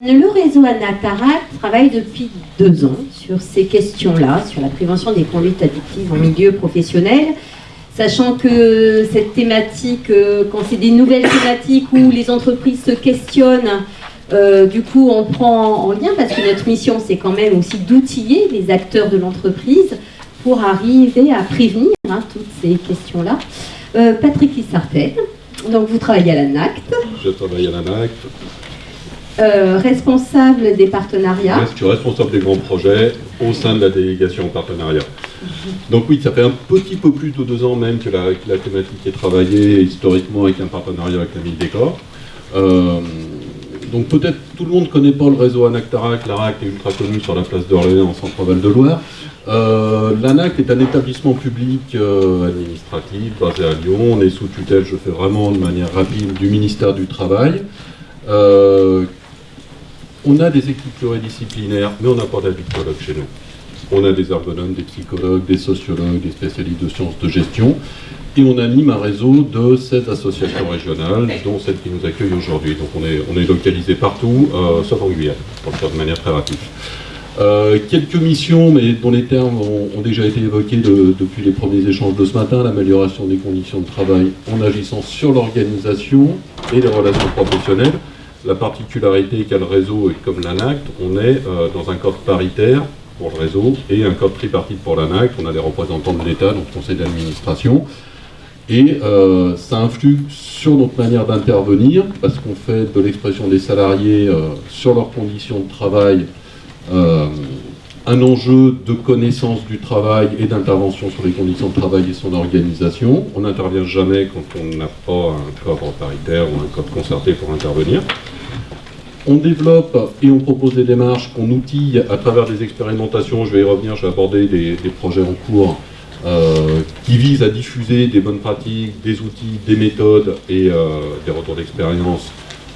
Le réseau Anatarak travaille depuis deux ans sur ces questions-là, sur la prévention des conduites addictives en milieu professionnel, sachant que cette thématique, euh, quand c'est des nouvelles thématiques où les entreprises se questionnent, euh, du coup on prend en lien, parce que notre mission c'est quand même aussi d'outiller les acteurs de l'entreprise pour arriver à prévenir hein, toutes ces questions-là. Euh, Patrick Lissartel, donc vous travaillez à la NACT. Je travaille à la NACT. Euh, responsable des partenariats. Je suis responsable des grands projets au sein de la délégation en partenariat. Donc oui, ça fait un petit peu plus de deux ans même que la, thématique est travaillée historiquement avec un partenariat avec la ville des corps. Euh, donc peut-être tout le monde ne connaît pas le réseau Anactarac. L'ARAC est ultra connu sur la place d'Orléans en centre-val de Loire. Euh, L'ANAC est un établissement public administratif basé à Lyon. On est sous tutelle, je fais vraiment de manière rapide, du ministère du Travail. On a des équipes pluridisciplinaires, mais on n'a pas d'addictologues chez nous. On a des ergonomes, des psychologues, des sociologues, des spécialistes de sciences de gestion. Et on anime un réseau de 16 associations régionales, dont celle qui nous accueille aujourd'hui. Donc on est, on est localisé partout, euh, sauf en Guyane, pour le faire de manière très rapide. Euh, quelques missions, mais dont les termes ont, déjà été évoqués depuis les premiers échanges de ce matin, l'amélioration des conditions de travail en agissant sur l'organisation et les relations professionnelles. La particularité qu'a le réseau, et comme l'ANACT, on est euh, dans un code paritaire pour le réseau et un code tripartite pour l'ANACT. On a des représentants de l'État, donc conseil d'administration. Et euh, ça influe sur notre manière d'intervenir, parce qu'on fait de l'expression des salariés euh, sur leurs conditions de travail un enjeu de connaissance du travail et d'intervention sur les conditions de travail et son organisation. On n'intervient jamais quand on n'a pas un code paritaire ou un code concerté pour intervenir. On développe et on propose des démarches qu'on outille à travers des expérimentations. Je vais y revenir, je vais aborder des, projets en cours euh, qui visent à diffuser des bonnes pratiques, des outils, des méthodes et euh, des retours d'expérience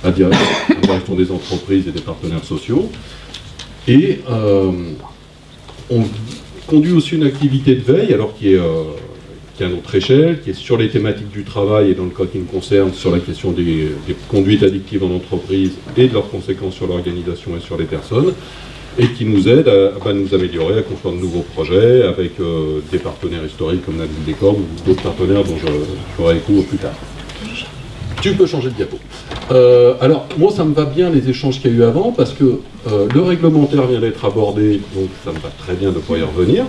à direction des entreprises et des partenaires sociaux. Et euh, on conduit aussi une activité de veille, alors qui est, qui est à notre échelle, qui est sur les thématiques du travail et dans le cas qui nous concerne, sur la question des, conduites addictives en entreprise et de leurs conséquences sur l'organisation et sur les personnes, et qui nous aide à, nous améliorer, à construire de nouveaux projets avec euh, des partenaires historiques comme la Ville ou d'autres partenaires dont je, ferai écho plus tard. Tu peux changer de diapo. Euh, alors, moi, ça me va bien les échanges qu'il y a eu avant, parce que euh, le réglementaire vient d'être abordé, donc ça me va très bien de pouvoir y revenir.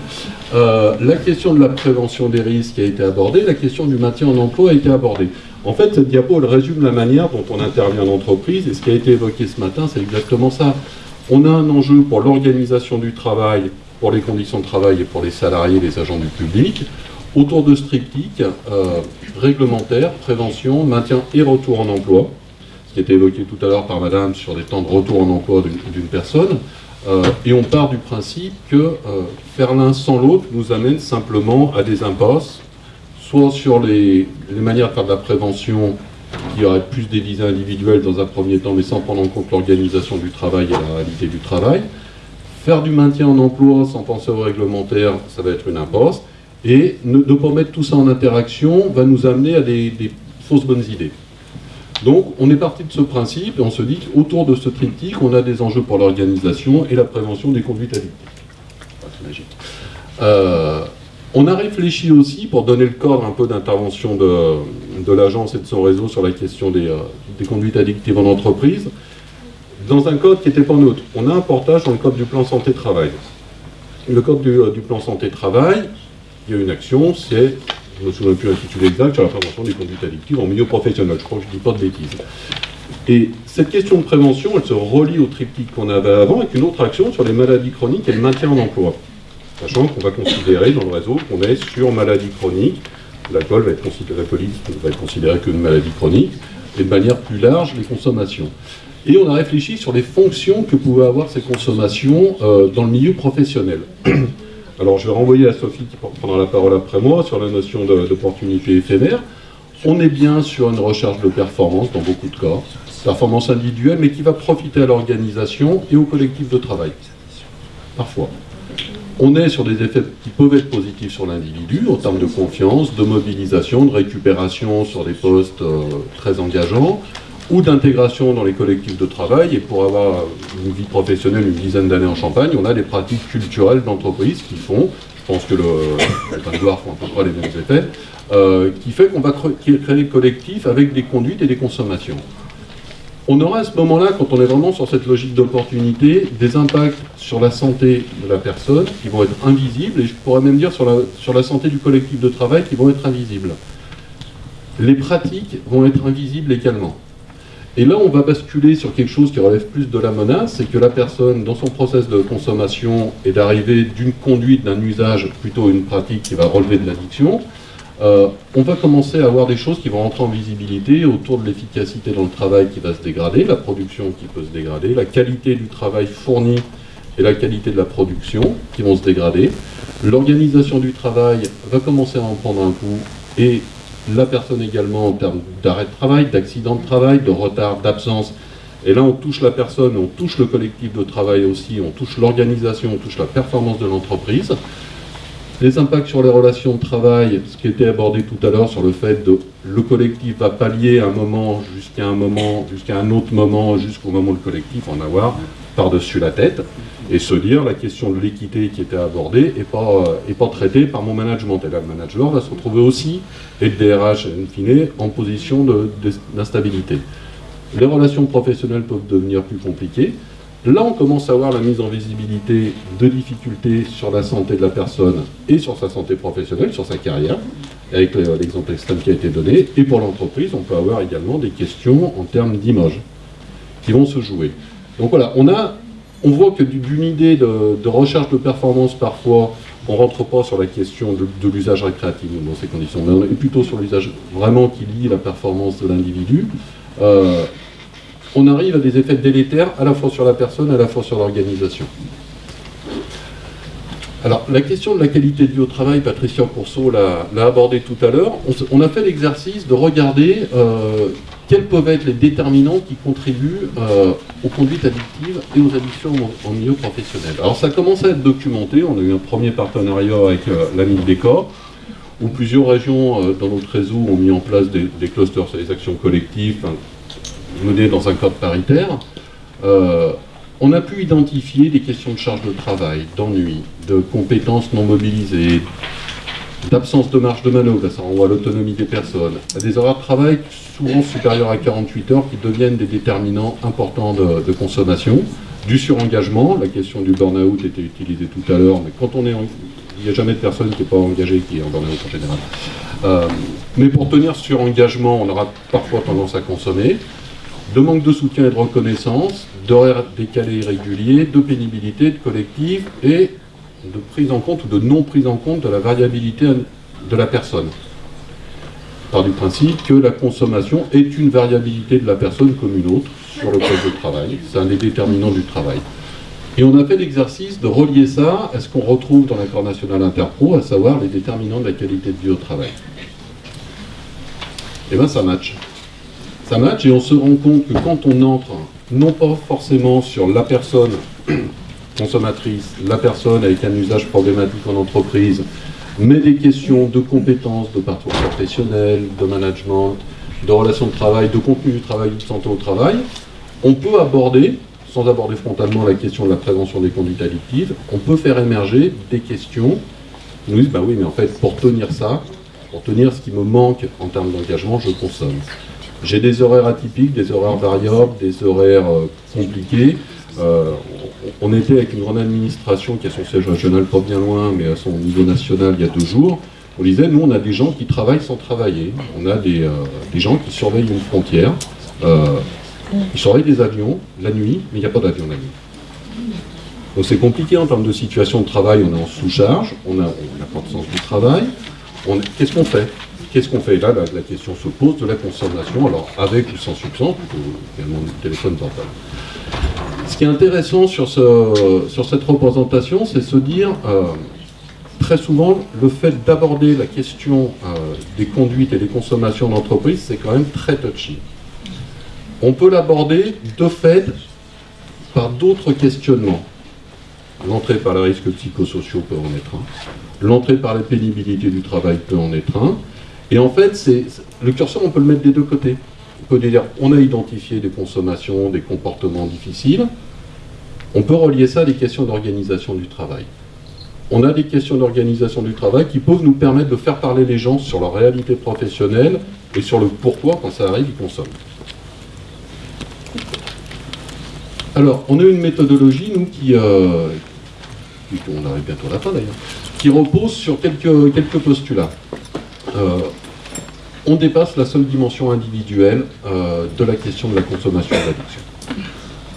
Euh, la question de la prévention des risques a été abordée, la question du maintien en emploi a été abordée. En fait, cette diapo, elle résume la manière dont on intervient en entreprise, et ce qui a été évoqué ce matin, c'est exactement ça. On a un enjeu pour l'organisation du travail, pour les conditions de travail et pour les salariés, les agents du public autour de strictiques réglementaires, prévention, maintien et retour en emploi, qui été évoqué tout à l'heure par Madame sur les temps de retour en emploi d'une personne. Euh, et on part du principe que euh, faire l'un sans l'autre nous amène simplement à des impasses, soit sur les, manières de faire de la prévention qui aurait plus des visées individuelles dans un premier temps, mais sans prendre en compte l'organisation du travail et la réalité du travail. Faire du maintien en emploi sans penser au réglementaire, ça va être une impasse. Et ne, pas mettre tout ça en interaction va nous amener à des, fausses bonnes idées. Donc on est parti de ce principe et on se dit qu'autour de ce triptyque, on a des enjeux pour l'organisation et la prévention des conduites addictives. Euh, on a réfléchi aussi, pour donner le cadre un peu d'intervention de, l'agence et de son réseau sur la question des, euh, conduites addictives en entreprise, dans un code qui n'était pas neutre. On a un portage dans le code du plan santé-travail. Le code du, euh, du plan santé-travail, il y a une action, c'est, je ne me souviens plus l'intitulé exact, sur la prévention des conduites addictives en milieu professionnel. Je crois que je ne dis pas de bêtises. Et cette question de prévention, elle se relie au triptyque qu'on avait avant avec une autre action sur les maladies chroniques et le maintien en emploi. Sachant qu'on va considérer dans le réseau qu'on est sur maladies chroniques, l'alcool va être considéré, la va être considéré qu'une maladie chronique, et de manière plus large, les consommations. Et on a réfléchi sur les fonctions que pouvaient avoir ces consommations euh, dans le milieu professionnel. Alors je vais renvoyer à Sophie qui prendra la parole après moi sur la notion d'opportunité éphémère. On est bien sur une recherche de performance dans beaucoup de cas, performance individuelle, mais qui va profiter à l'organisation et au collectif de travail. Parfois. On est sur des effets qui peuvent être positifs sur l'individu, en termes de confiance, de mobilisation, de récupération sur des postes euh, très engageants. Ou d'intégration dans les collectifs de travail. Et pour avoir une vie professionnelle une dizaine d'années en Champagne, on a des pratiques culturelles d'entreprise qui font, je pense que le, le font peu les mêmes effets, euh, qui fait qu'on va créer des collectifs avec des conduites et des consommations. On aura à ce moment-là, quand on est vraiment sur cette logique d'opportunité, des impacts sur la santé de la personne qui vont être invisibles, et je pourrais même dire sur la santé du collectif de travail qui vont être invisibles. Les pratiques vont être invisibles également. Et là, on va basculer sur quelque chose qui relève plus de la menace, c'est que la personne, dans son process de consommation, est d'arriver d'une conduite, d'un usage, plutôt une pratique qui va relever de l'addiction. Euh, on va commencer à avoir des choses qui vont entrer en visibilité autour de l'efficacité dans le travail qui va se dégrader, la production qui peut se dégrader, la qualité du travail fourni et la qualité de la production qui vont se dégrader. L'organisation du travail va commencer à en prendre un coup et la personne également en termes d'arrêt de travail, d'accident de travail, de retard, d'absence. Et là, on touche la personne, on touche le collectif de travail aussi, on touche l'organisation, on touche la performance de l'entreprise. Les impacts sur les relations de travail, ce qui était abordé tout à l'heure sur le fait que le collectif va pallier un moment jusqu'à un moment, jusqu'à un autre moment, jusqu'au moment où le collectif en avoir par-dessus la tête et se dire la question de l'équité qui était abordée n'est pas, euh, pas traitée par mon management. Et là, le manager va se retrouver aussi, et le DRH, in fine, en position d'instabilité. Les relations professionnelles peuvent devenir plus compliquées. Là, on commence à voir la mise en visibilité de difficultés sur la santé de la personne et sur sa santé professionnelle, sur sa carrière, avec l'exemple extrême qui a été donné. Et pour l'entreprise, on peut avoir également des questions en termes d'image qui vont se jouer. Donc voilà, on a on voit que d'une idée de, recherche de performance, parfois, on ne rentre pas sur la question de, l'usage récréatif dans ces conditions, mais plutôt sur l'usage vraiment qui lie la performance de l'individu. Euh, on arrive à des effets délétères à la fois sur la personne, à la fois sur l'organisation. Alors, la question de la qualité de vie au travail, Patricia Courceau l'a abordé tout à l'heure. On, a fait l'exercice de regarder euh, quels peuvent être les déterminants qui contribuent euh, aux conduites addictives et aux addictions en, milieu professionnel. Alors, ça commence à être documenté. On a eu un premier partenariat avec euh, la mine Décor, où plusieurs régions dans notre réseau ont mis en place des, clusters sur les actions collectives menées dans un cadre paritaire on a pu identifier des questions de charge de travail, d'ennui, de compétences non mobilisées, d'absence de marge de manœuvre, ça renvoie à l'autonomie des personnes, à des horaires de travail souvent supérieurs à 48 heures qui deviennent des déterminants importants de, consommation, du surengagement, la question du burn-out était utilisée tout à l'heure, mais quand on est en, il n'y a jamais de personne qui n'est pas engagée qui est en burn-out en général. Euh, mais pour tenir sur engagement, on aura parfois tendance à consommer, de manque de soutien et de reconnaissance, d'horaires décalés irréguliers, de pénibilité, de collectif et de prise en compte ou de non prise en compte de la variabilité de la personne. Par du principe que la consommation est une variabilité de la personne comme une autre sur le poste de travail. C'est un des déterminants du travail. Et on a fait l'exercice de relier ça à ce qu'on retrouve dans l'accord national interpro, à savoir les déterminants de la qualité de vie au travail. Et eh bien ça match ça match et on se rend compte que quand on entre, non pas forcément sur la personne consommatrice, la personne avec un usage problématique en entreprise, mais des questions de compétences, de parcours professionnel, de management, de relations de travail, de contenu du travail, de santé au travail, on peut aborder, sans aborder frontalement la question de la prévention des conduites addictives, on peut faire émerger des questions qui nous disent, bah oui, mais en fait, pour tenir ça, pour tenir ce qui me manque en termes d'engagement, je consomme. J'ai des horaires atypiques, des horaires variables, des horaires euh, compliqués. Euh, on était avec une grande administration qui a son siège régional pas bien loin, mais à son niveau national il y a deux jours. On disait, nous on a des gens qui travaillent sans travailler. On a des, euh, gens qui surveillent une frontière. ils surveillent des avions la nuit, mais il n'y a pas d'avion la nuit. Donc c'est compliqué en termes de situation de travail, on est en sous-charge, on n'a pas de du travail. Qu'est-ce qu'on fait? Qu'est-ce qu'on fait? Là la, question se pose de la consommation, alors avec ou sans substance, également du téléphone portable. Ce qui est intéressant sur, ce, sur cette représentation, c'est se dire, euh, très souvent, le fait d'aborder la question euh, des conduites et des consommations d'entreprise, c'est quand même très touchy. On peut l'aborder, de fait, par d'autres questionnements. L'entrée par les risques psychosociaux peut en être un. L'entrée par la pénibilité du travail peut en être un. Et en fait, le curseur, on peut le mettre des deux côtés. On peut dire on a identifié des consommations, des comportements difficiles. On peut relier ça à des questions d'organisation du travail. On a des questions d'organisation du travail qui peuvent nous permettre de faire parler les gens sur leur réalité professionnelle et sur le pourquoi, quand ça arrive, ils consomment. Alors, on a une méthodologie, nous, qui, euh, on arrive bientôt à la fin d'ailleurs, qui repose sur quelques, postulats. Euh, on dépasse la seule dimension individuelle euh, de la question de la consommation d'addiction.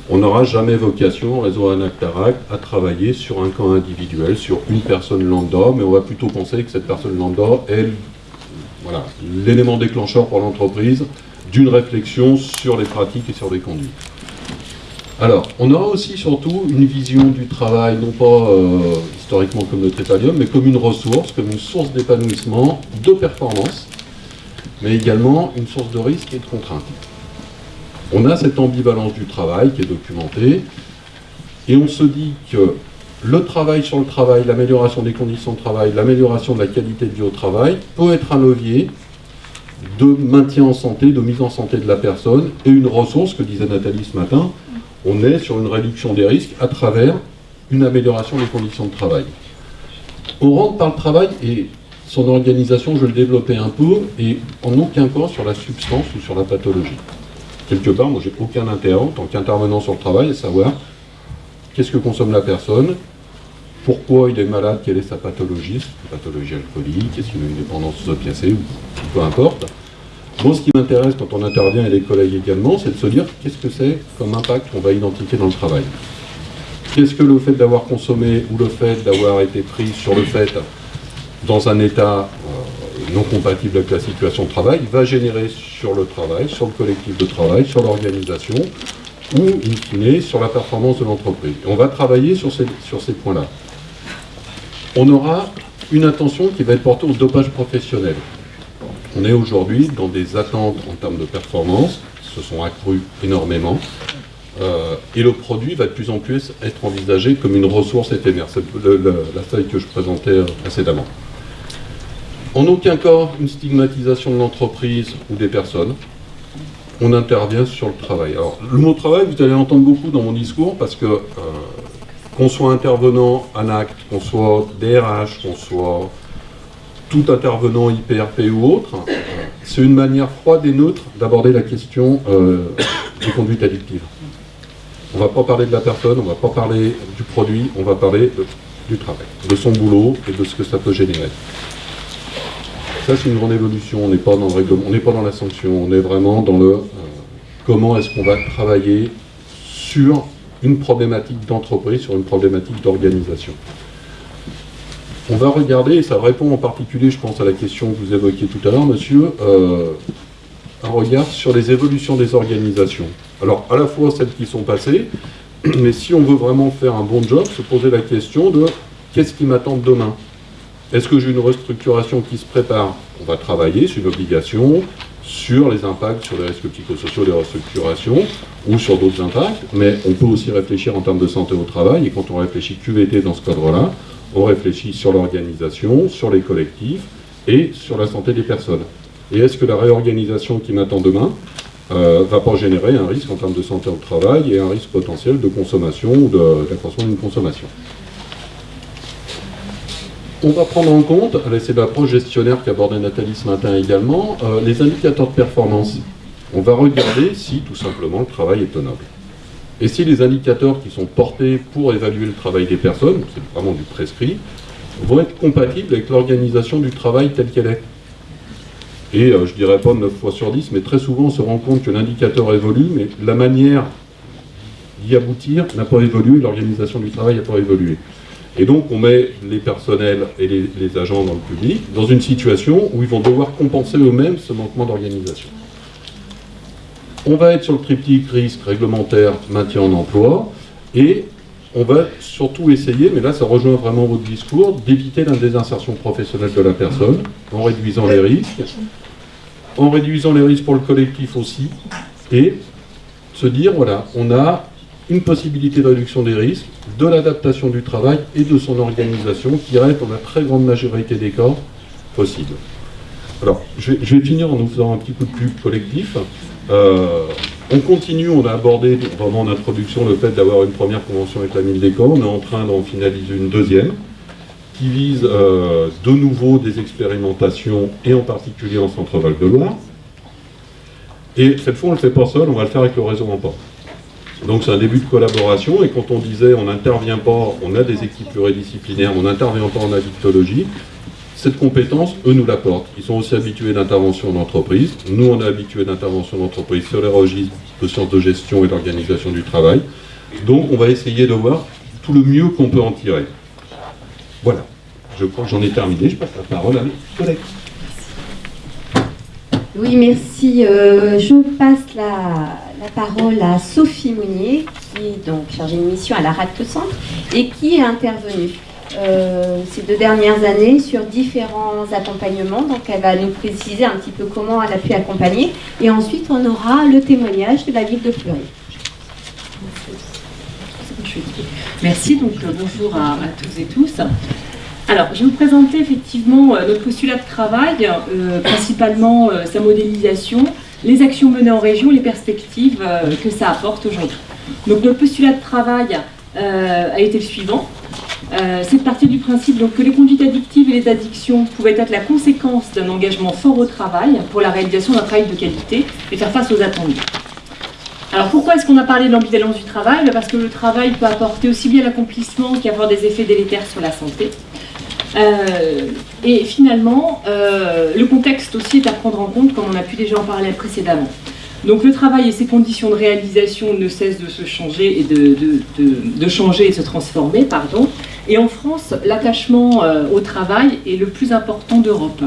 On n'aura jamais vocation, réseau Anactarac, à travailler sur un camp individuel, sur une personne lambda, mais on va plutôt penser que cette personne lambda est voilà, l'élément déclencheur pour l'entreprise d'une réflexion sur les pratiques et sur les conduites. Alors, on aura aussi surtout une vision du travail, non pas euh, historiquement comme le trépalium, mais comme une ressource, comme une source d'épanouissement, de performance, mais également une source de risque et de contrainte. On a cette ambivalence du travail qui est documentée, et on se dit que le travail sur le travail, l'amélioration des conditions de travail, l'amélioration de la qualité de vie au travail peut être un levier de maintien en santé, de mise en santé de la personne, et une ressource, que disait Nathalie ce matin, on est sur une réduction des risques à travers une amélioration des conditions de travail. On rentre par le travail et son organisation, je le développais un peu, et en aucun cas sur la substance ou sur la pathologie. Quelque part, moi j'ai aucun intérêt en tant qu'intervenant sur le travail à savoir qu'est-ce que consomme la personne, pourquoi il est malade, quelle est sa pathologie, pathologie alcoolique, est-ce qu'il a une dépendance aux opiacés, ou peu importe. Moi, ce qui m'intéresse quand on intervient et les collègues également, c'est de se dire qu'est-ce que c'est comme impact qu'on va identifier dans le travail. Qu'est-ce que le fait d'avoir consommé ou le fait d'avoir été pris sur le fait dans un état euh, non compatible avec la situation de travail va générer sur le travail, sur le collectif de travail, sur l'organisation ou, in fine, sur la performance de l'entreprise. On va travailler sur ces, points-là. On aura une attention qui va être portée au dopage professionnel. On est aujourd'hui dans des attentes en termes de performance se sont accrues énormément. Euh, et le produit va de plus en plus être envisagé comme une ressource éphémère. C'est la feuille que je présentais euh, précédemment. En aucun cas une stigmatisation de l'entreprise ou des personnes. On intervient sur le travail. Alors, le mot travail, vous allez l'entendre beaucoup dans mon discours parce que euh, qu'on soit intervenant en acte, qu'on soit DRH, qu'on soit tout intervenant IPRP ou autre, c'est une manière froide et neutre d'aborder la question euh, des conduites addictives. On ne va pas parler de la personne, on ne va pas parler du produit, on va parler du travail, de son boulot et de ce que ça peut générer. Ça, c'est une grande évolution. On n'est pas dans le règlement, on n'est pas dans la sanction, on est vraiment dans le euh, comment est-ce qu'on va travailler sur une problématique d'entreprise, sur une problématique d'organisation. On va regarder, et ça répond en particulier, je pense, à la question que vous évoquiez tout à l'heure, monsieur, euh, un regard sur les évolutions des organisations. Alors, à la fois celles qui sont passées, mais si on veut vraiment faire un bon job, se poser la question de qu'est-ce qui m'attend demain? Est-ce que j'ai une restructuration qui se prépare? On va travailler, c'est une obligation, sur les impacts sur les risques psychosociaux des restructurations ou sur d'autres impacts, mais on peut aussi réfléchir en termes de santé au travail, et quand on réfléchit QVT dans ce cadre-là, on réfléchit sur l'organisation, sur les collectifs et sur la santé des personnes. Et est-ce que la réorganisation qui m'attend demain ne euh, va pas générer un risque en termes de santé au travail et un risque potentiel de consommation ou d'accroissement d'une consommation? On va prendre en compte, c'est l'approche gestionnaire qu'abordait Nathalie ce matin également, euh, les indicateurs de performance. On va regarder si tout simplement le travail est tenable. Et si les indicateurs qui sont portés pour évaluer le travail des personnes, c'est vraiment du prescrit, vont être compatibles avec l'organisation du travail telle qu'elle est. Et euh, je dirais pas 9 fois sur 10, mais très souvent on se rend compte que l'indicateur évolue, mais la manière d'y aboutir n'a pas évolué, l'organisation du travail n'a pas évolué. Et donc on met les personnels et les, agents dans le public dans une situation où ils vont devoir compenser eux-mêmes ce manquement d'organisation. On va être sur le triptyque risque réglementaire, maintien en emploi, et on va surtout essayer, mais là ça rejoint vraiment votre discours, d'éviter la désinsertion professionnelle de la personne en réduisant les risques, en réduisant les risques pour le collectif aussi, et se dire, voilà, on a une possibilité de réduction des risques, de l'adaptation du travail et de son organisation qui reste dans la très grande majorité des cas possible. Alors, je vais, finir en nous faisant un petit coup de pub collectif. Euh, on continue, on a abordé pendant l'introduction le fait d'avoir une première convention avec la mine des camps. On est en train d'en finaliser une deuxième qui vise euh, de nouveau des expérimentations et en particulier en Centre-Val de Loire. Et cette fois, on ne le fait pas seul, on va le faire avec le réseau en port. Donc c'est un début de collaboration, et quand on disait on n'intervient pas, on a des équipes pluridisciplinaires, on n'intervient pas en addictologie, cette compétence, eux nous l'apportent. Ils sont aussi habitués d'intervention d'entreprise. Nous, on est habitués d'intervention d'entreprise sur les registres de sciences de gestion et d'organisation du travail. Donc on va essayer de voir tout le mieux qu'on peut en tirer. Voilà. Je crois que j'en ai terminé. Je passe la parole à mes collègues. Oui, merci. Euh, je passe la, parole à Sophie Mounier, qui est donc chargée de mission à la RACT Centre et qui est intervenue euh, ces deux dernières années sur différents accompagnements. Donc, elle va nous préciser un petit peu comment elle a pu accompagner. Et ensuite, on aura le témoignage de la ville de Fleury. Merci, donc euh, bonjour à, à tous et tous. Alors, je vais vous présenter effectivement euh, notre postulat de travail, principalement sa modélisation, les actions menées en région, les perspectives que ça apporte aujourd'hui. Donc, notre postulat de travail a été le suivant. C'est de partir du principe donc, que les conduites addictives et les addictions pouvaient être la conséquence d'un engagement fort au travail pour la réalisation d'un travail de qualité et faire face aux attendus. Alors pourquoi est-ce qu'on a parlé de l'ambivalence du travail? Parce que le travail peut apporter aussi bien l'accomplissement qu'avoir des effets délétères sur la santé. Euh, et finalement, euh, le contexte aussi est à prendre en compte, comme on a pu déjà en parler précédemment. Donc le travail et ses conditions de réalisation ne cessent de se changer et de, changer et de se transformer. Pardon. Et en France, l'attachement euh, au travail est le plus important d'Europe.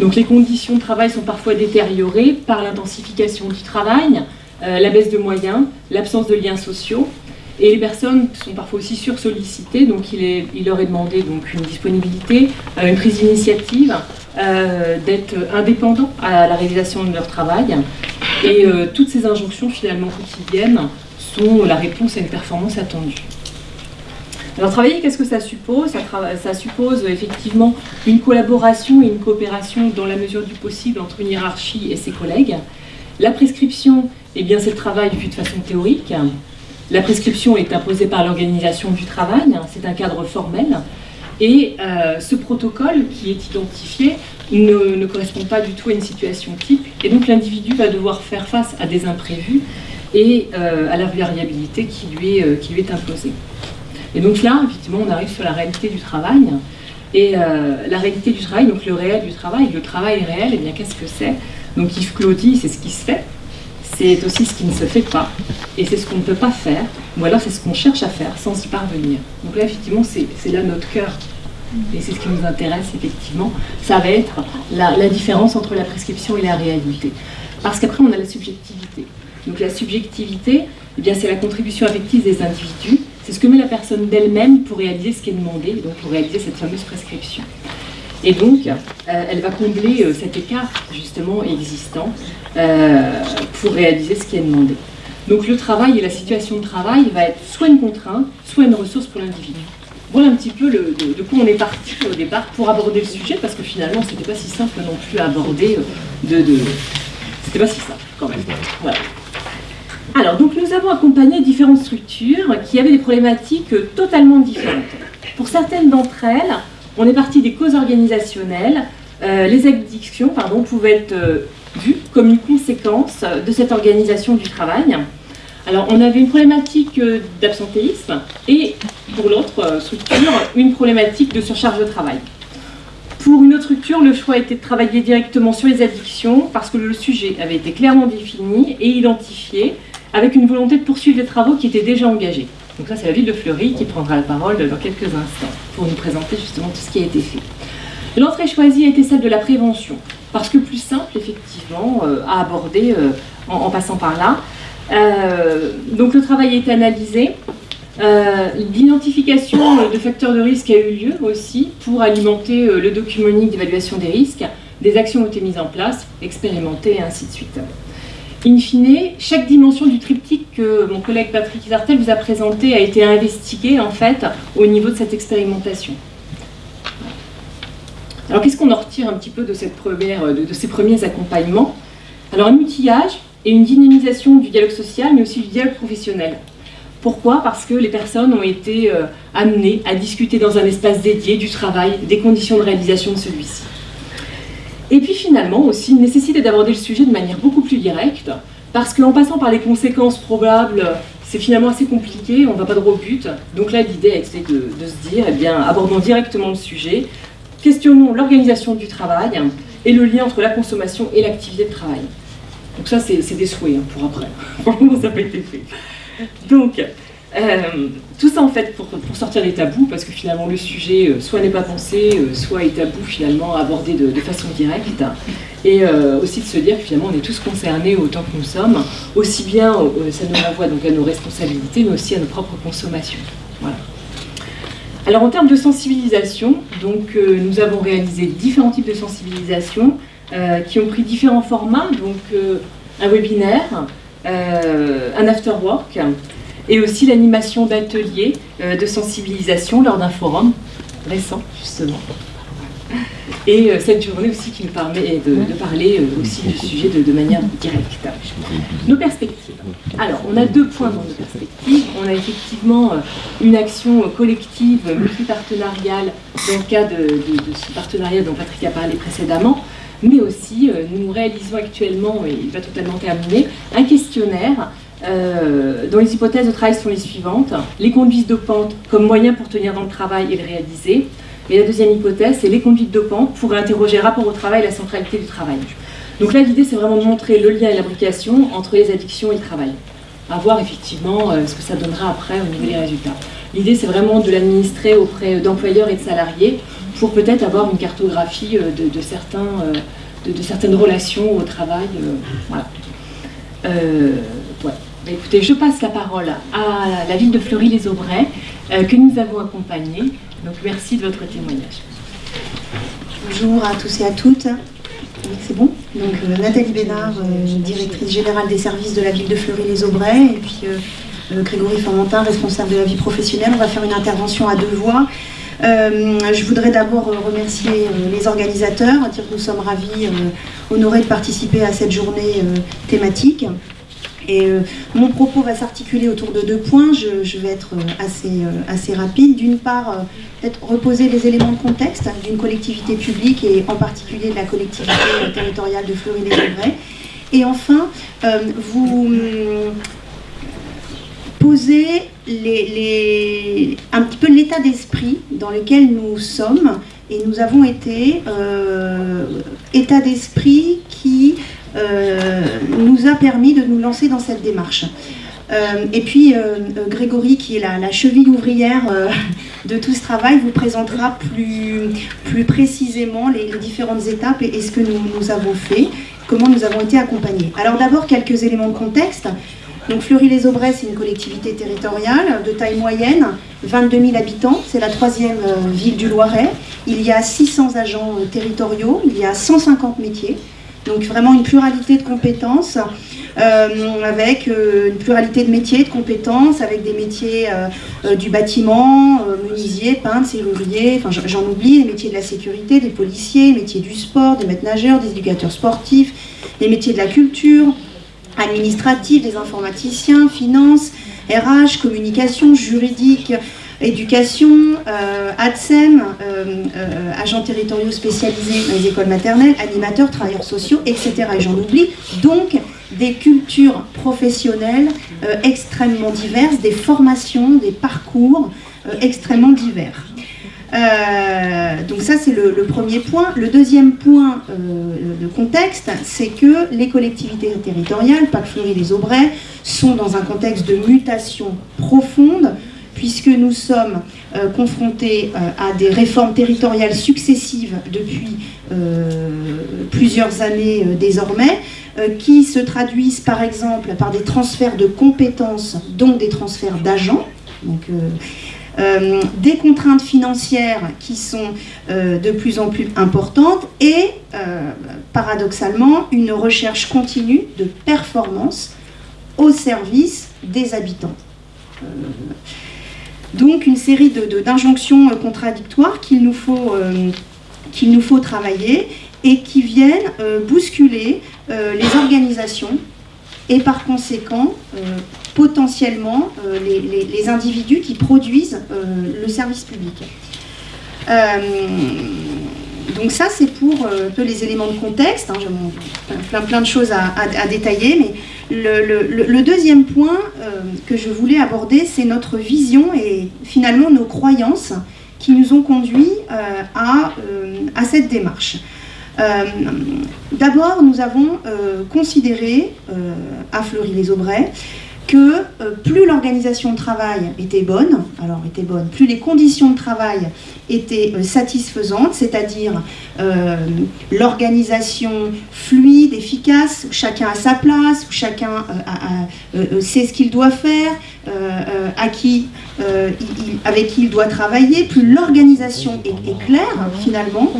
Donc les conditions de travail sont parfois détériorées par l'intensification du travail, la baisse de moyens, l'absence de liens sociaux, et les personnes sont parfois aussi sursollicitées, donc il, leur est demandé donc, une disponibilité, euh, une prise d'initiative, euh, d'être indépendants à la réalisation de leur travail. Et euh, toutes ces injonctions finalement quotidiennes sont la réponse à une performance attendue. Alors travailler, qu'est-ce que ça suppose? Ça, ça, suppose effectivement une collaboration et une coopération dans la mesure du possible entre une hiérarchie et ses collègues. La prescription, eh bien, c'est le travail vu de façon théorique. La prescription est imposée par l'organisation du travail, hein, c'est un cadre formel, et euh, ce protocole qui est identifié ne, correspond pas du tout à une situation type, et donc l'individu va devoir faire face à des imprévus et euh, à la variabilité qui lui, est, euh, qui lui est imposée. Et donc là, effectivement, on arrive sur la réalité du travail, et la réalité du travail, donc le réel du travail, le travail réel, eh bien qu'est-ce que c'est? Donc Yves Claudie, c'est ce qui se fait, c'est aussi ce qui ne se fait pas, et c'est ce qu'on ne peut pas faire, ou alors c'est ce qu'on cherche à faire sans y parvenir. Donc là, effectivement, c'est là notre cœur, et c'est ce qui nous intéresse, effectivement. Ça va être la, différence entre la prescription et la réalité. Parce qu'après, on a la subjectivité. Donc la subjectivité, eh bien, c'est la contribution affective des individus, c'est ce que met la personne d'elle-même pour réaliser ce qui est demandé, donc pour réaliser cette fameuse prescription. Et donc, euh, elle va combler euh, cet écart, justement, existant euh, pour réaliser ce qui est demandé. Donc le travail et la situation de travail va être soit une contrainte, soit une ressource pour l'individu. Voilà un petit peu de, quoi on est parti au départ pour aborder le sujet, parce que finalement, c'était pas si simple non plus à aborder. De, de... C'était pas si simple, quand même. Alors, donc nous avons accompagné différentes structures qui avaient des problématiques totalement différentes. Pour certaines d'entre elles, on est parti des causes organisationnelles. Euh, les addictions pardon, pouvaient être euh, vues comme une conséquence de cette organisation du travail. Alors, on avait une problématique euh, d'absentéisme et, pour l'autre structure, une problématique de surcharge de travail. Pour une autre structure, le choix était de travailler directement sur les addictions parce que le sujet avait été clairement défini et identifié avec une volonté de poursuivre des travaux qui étaient déjà engagés. Donc ça, c'est la ville de Fleury qui prendra la parole dans quelques instants pour nous présenter justement tout ce qui a été fait. L'entrée choisie a été celle de la prévention, parce que plus simple, effectivement, euh, à aborder euh, en, passant par là. Euh, donc le travail a été analysé. L'identification de facteurs de risque a eu lieu aussi pour alimenter le document unique d'évaluation des risques. Des actions ont été mises en place, expérimentées et ainsi de suite. In fine, chaque dimension du triptyque que mon collègue Patrick Zartel vous a présenté a été investiguée en fait au niveau de cette expérimentation. Alors qu'est-ce qu'on en retire un petit peu de, cette première, de ces premiers accompagnements? Alors un outillage et une dynamisation du dialogue social, mais aussi du dialogue professionnel. Pourquoi? Parce que les personnes ont été euh, amenées à discuter dans un espace dédié du travail, des conditions de réalisation de celui-ci. Et puis finalement aussi une nécessité d'aborder le sujet de manière beaucoup plus directe, parce qu'en passant par les conséquences probables, c'est finalement assez compliqué, on ne va pas droit au but. Donc là l'idée a de, de, se dire, eh bien, abordons directement le sujet, questionnons l'organisation du travail et le lien entre la consommation et l'activité de travail. Donc ça c'est des souhaits hein, pour après, franchement ça n'a pas été fait. Donc, euh, tout ça en fait pour, sortir des tabous, parce que finalement le sujet euh, soit n'est pas pensé, euh, soit est tabou finalement abordé de, façon directe, et aussi de se dire que finalement on est tous concernés autant que nous sommes, aussi bien ça nous renvoie donc à nos responsabilités, mais aussi à nos propres consommations. Voilà. Alors en termes de sensibilisation, donc nous avons réalisé différents types de sensibilisation qui ont pris différents formats, donc un webinaire, un after-work et aussi l'animation d'ateliers euh, de sensibilisation lors d'un forum récent, justement. Et euh, cette journée aussi qui nous permet de, parler aussi du sujet de, manière directe. Nos perspectives. Alors, on a deux points dans nos perspectives. On a effectivement une action collective, multipartenariale, dans le cas de, de ce partenariat dont Patrick a parlé précédemment, mais aussi euh, nous réalisons actuellement, et il va totalement terminer, un questionnaire euh, dont les hypothèses de travail sont les suivantes. Les conduites dopantes comme moyen pour tenir dans le travail et le réaliser. Et la deuxième hypothèse, c'est les conduites dopantes pour interroger rapport au travail et la centralité du travail. Donc là, l'idée, c'est vraiment de montrer le lien et l'imbrication entre les addictions et le travail. À voir effectivement euh, ce que ça donnera après au niveau des résultats. L'idée, c'est vraiment de l'administrer auprès d'employeurs et de salariés pour peut-être avoir une cartographie euh, de, certains, euh, de, certaines relations au travail. Voilà. Bah, écoutez, je passe la parole à la ville de Fleury-les-Aubrais que nous avons accompagnée. Donc merci de votre témoignage. Bonjour à tous et à toutes. C'est bon Donc Nathalie Bénard, directrice générale des services de la ville de Fleury-les-Aubrais, et puis Grégory Formentin, responsable de la vie professionnelle. On va faire une intervention à deux voix. Euh, je voudrais d'abord remercier euh, les organisateurs, dire que nous sommes ravis, euh, honorés de participer à cette journée thématique. Et mon propos va s'articuler autour de deux points. Je, vais être assez, assez rapide. D'une part, peut-être reposer les éléments de contexte d'une collectivité publique et en particulier de la collectivité territoriale de Fleury-les-Aubrais. Et enfin, vous poser les, un petit peu l'état d'esprit dans lequel nous sommes et nous avons été euh, état d'esprit qui euh, nous a permis de nous lancer dans cette démarche. Euh, et puis Grégory, qui est la, cheville ouvrière de tout ce travail, vous présentera plus, plus précisément les, différentes étapes et, ce que nous, nous avons fait, comment nous avons été accompagnés. Alors d'abord quelques éléments de contexte. Donc Fleury-les-Aubrais, c'est une collectivité territoriale de taille moyenne, 22 000 habitants, c'est la troisième euh, ville du Loiret. Il y a 600 agents euh, territoriaux, il y a 150 métiers, donc vraiment une pluralité de compétences, euh, avec une pluralité de métiers, de compétences, avec des métiers du bâtiment, menuisier, peintre, serrurier, enfin j'en oublie, les métiers de la sécurité, des policiers, les métiers du sport, des maîtres nageurs, des éducateurs sportifs, les métiers de la culture, administratifs, des informaticiens, finances, RH, communication, juridique, éducation, euh, ADSEM, euh, euh, agents territoriaux spécialisés dans les écoles maternelles, animateurs, travailleurs sociaux, etc. Et j'en oublie. Donc, des cultures professionnelles extrêmement diverses, des formations, des parcours extrêmement divers. Donc ça, c'est le, premier point. Le deuxième point de contexte, c'est que les collectivités territoriales, Pâques Fleury les Aubrais, sont dans un contexte de mutation profonde, puisque nous sommes euh, confrontés à des réformes territoriales successives depuis plusieurs années désormais, qui se traduisent par exemple par des transferts de compétences, donc des transferts d'agents. Euh, des contraintes financières qui sont euh, de plus en plus importantes et, euh, paradoxalement, une recherche continue de performance au service des habitants. Donc une série d'injonctions contradictoires qu'il nous faut qu'il nous faut travailler et qui viennent bousculer les organisations et par conséquent potentiellement les, individus qui produisent le service public. donc ça c'est pour un peu les éléments de contexte, hein, j'ai plein, plein de choses à, détailler, mais le, deuxième point que je voulais aborder c'est notre vision et finalement nos croyances qui nous ont conduits euh, à, euh, à, cette démarche. Euh, d'abord, nous avons considéré, à Fleury-les-Aubrais, que plus l'organisation de travail était bonne, alors était bonne, plus les conditions de travail étaient satisfaisantes, c'est-à-dire l'organisation fluide, efficace, chacun a sa place, chacun sait ce qu'il doit faire, euh, avec qui il doit travailler, plus l'organisation est, claire finalement,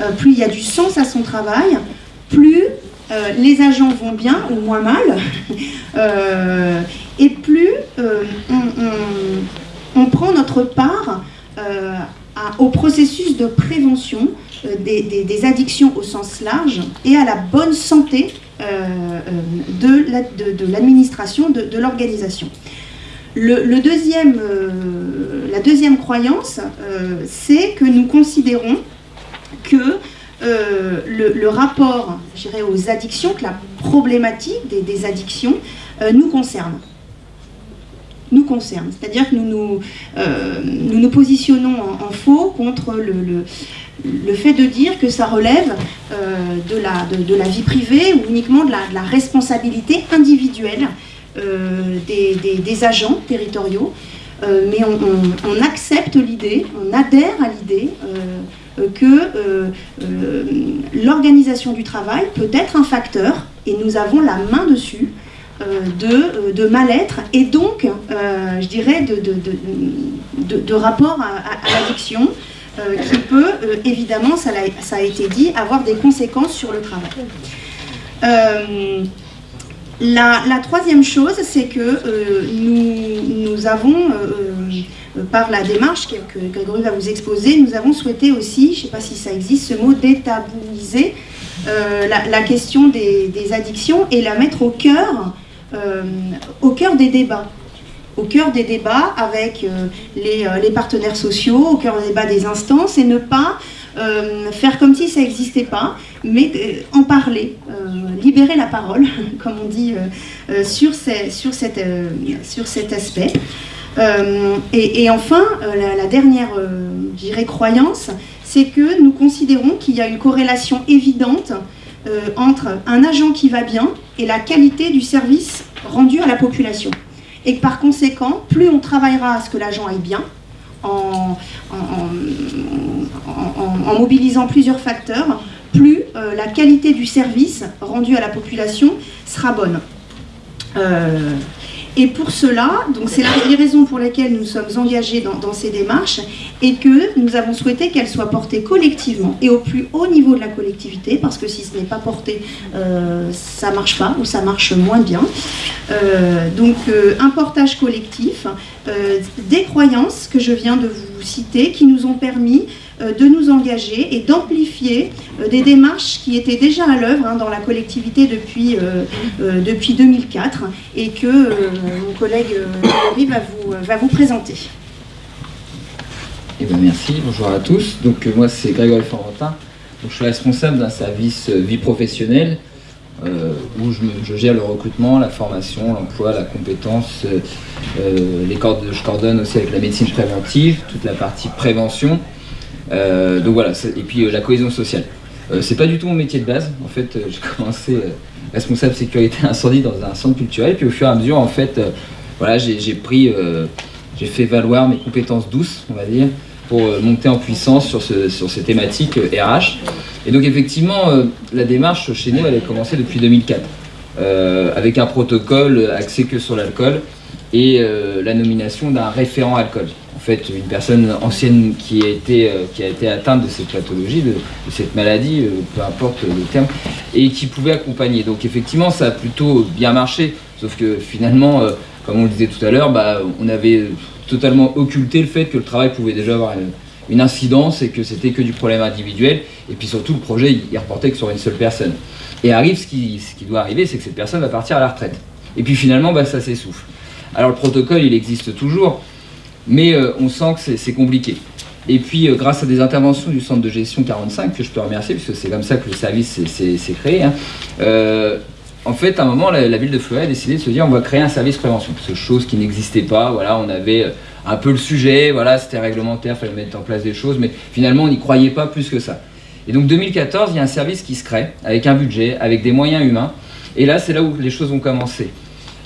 euh, plus il y a du sens à son travail, plus euh, les agents vont bien ou moins mal, et plus on, prend notre part au processus de prévention des, addictions au sens large et à la bonne santé de l'administration, de l'organisation. Euh, la deuxième croyance, euh, c'est que nous considérons que euh, le, rapport aux addictions, que la problématique des, addictions nous concerne. Nous concerne. C'est-à-dire que nous nous, nous, positionnons en, faux contre le, le, fait de dire que ça relève de, la, de, la vie privée ou uniquement de la, responsabilité individuelle euh, des, agents territoriaux, euh, mais on, accepte l'idée, on adhère à l'idée euh, que l'organisation du travail peut être un facteur, et nous avons la main dessus, de, mal-être et donc, je dirais, de, rapport à, l'addiction qui peut, évidemment, ça a, été dit, avoir des conséquences sur le travail. La, troisième chose, c'est que euh, nous, avons, euh, euh, par la démarche que, Grégory va vous exposer, nous avons souhaité aussi, je ne sais pas si ça existe, ce mot détabouiser la, question des, addictions et la mettre au cœur, au cœur des débats au cœur des débats avec les, les, partenaires sociaux, au cœur des débats des instances, et ne pas euh, faire comme si ça n'existait pas, mais euh, en parler, euh, libérer la parole, comme on dit, sur cet aspect. Et, enfin, la, dernière, dirais, croyance, c'est que nous considérons qu'il y a une corrélation évidente entre un agent qui va bien et la qualité du service rendu à la population. Et que par conséquent, plus on travaillera à ce que l'agent aille bien, en, mobilisant plusieurs facteurs, plus euh, la qualité du service rendu à la population sera bonne. Euh, et pour cela, donc c'est les raisons pour lesquelles nous sommes engagés dans, ces démarches et que nous avons souhaité qu'elles soient portées collectivement et au plus haut niveau de la collectivité, parce que si ce n'est pas porté, euh, ça ne marche pas ou ça marche moins bien. donc un portage collectif, des croyances que je viens de vous citer qui nous ont permis euh, de nous engager et d'amplifier euh, des démarches qui étaient déjà à l'œuvre hein, dans la collectivité depuis, euh, depuis 2004 et que mon collègue Henri va vous, présenter. Eh bien, merci, bonjour à tous. Donc moi c'est Grégory Florentin, donc, je suis responsable d'un service vie professionnelle où je, gère le recrutement, la formation, l'emploi, la compétence, les cordes, je coordonne aussi avec la médecine préventive, toute la partie prévention, euh, donc voilà, et puis euh, la cohésion sociale. Euh, c'est pas du tout mon métier de base. En fait, j'ai commencé responsable sécurité incendie dans un centre culturel. Puis au fur et à mesure, en fait, voilà, j'ai pris, j'ai fait valoir mes compétences douces, on va dire, pour monter en puissance sur, sur ces thématiques RH. Et donc effectivement, la démarche chez nous, elle a commencé depuis 2004, avec un protocole axé que sur l'alcool et la nomination d'un référent alcool fait une personne ancienne qui a été, euh, qui a été atteinte de cette pathologie, de, cette maladie, euh, peu importe le terme, et qui pouvait accompagner. Donc effectivement, ça a plutôt bien marché, sauf que finalement, euh, comme on le disait tout à l'heure, bah, on avait totalement occulté le fait que le travail pouvait déjà avoir une incidence et que c'était que du problème individuel. Et puis surtout, le projet, il reportait que sur une seule personne. Et arrive, ce qui, ce qui doit arriver, c'est que cette personne va partir à la retraite. Et puis finalement, bah, ça s'essouffle. Alors le protocole, il existe toujours, mais euh, on sent que c'est compliqué. Et puis, euh, grâce à des interventions du centre de gestion 45, que je peux remercier, puisque c'est comme ça que le service s'est créé, hein, euh, en fait, à un moment, la, ville de Fleury a décidé de se dire on va créer un service prévention. Ce chose qui n'existait pas. Voilà, on avait un peu le sujet, voilà, c'était réglementaire, il fallait mettre en place des choses, mais finalement, on n'y croyait pas plus que ça. Et donc, 2014, il y a un service qui se crée, avec un budget, avec des moyens humains. Et là, c'est là où les choses vont commencer.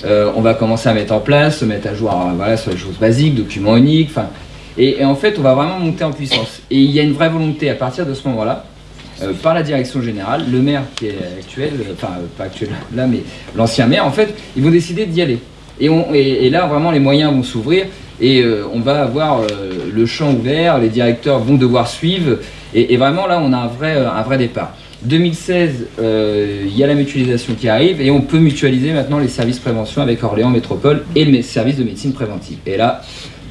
Euh, on va commencer à mettre en place, se mettre à jour euh, voilà, sur les choses basiques, documents uniques, et, et, en fait on va vraiment monter en puissance. Et il y a une vraie volonté à partir de ce moment-là, euh, par la direction générale, le maire qui est actuel, enfin pas actuel là, mais l'ancien maire en fait, ils vont décider d'y aller. Et, on, et, là vraiment les moyens vont s'ouvrir et on va avoir le champ ouvert, les directeurs vont devoir suivre, et, vraiment là on a un vrai, un vrai départ. 2016, euh, il y a la mutualisation qui arrive et on peut mutualiser maintenant les services prévention avec Orléans Métropole et le service de médecine préventive. Et là,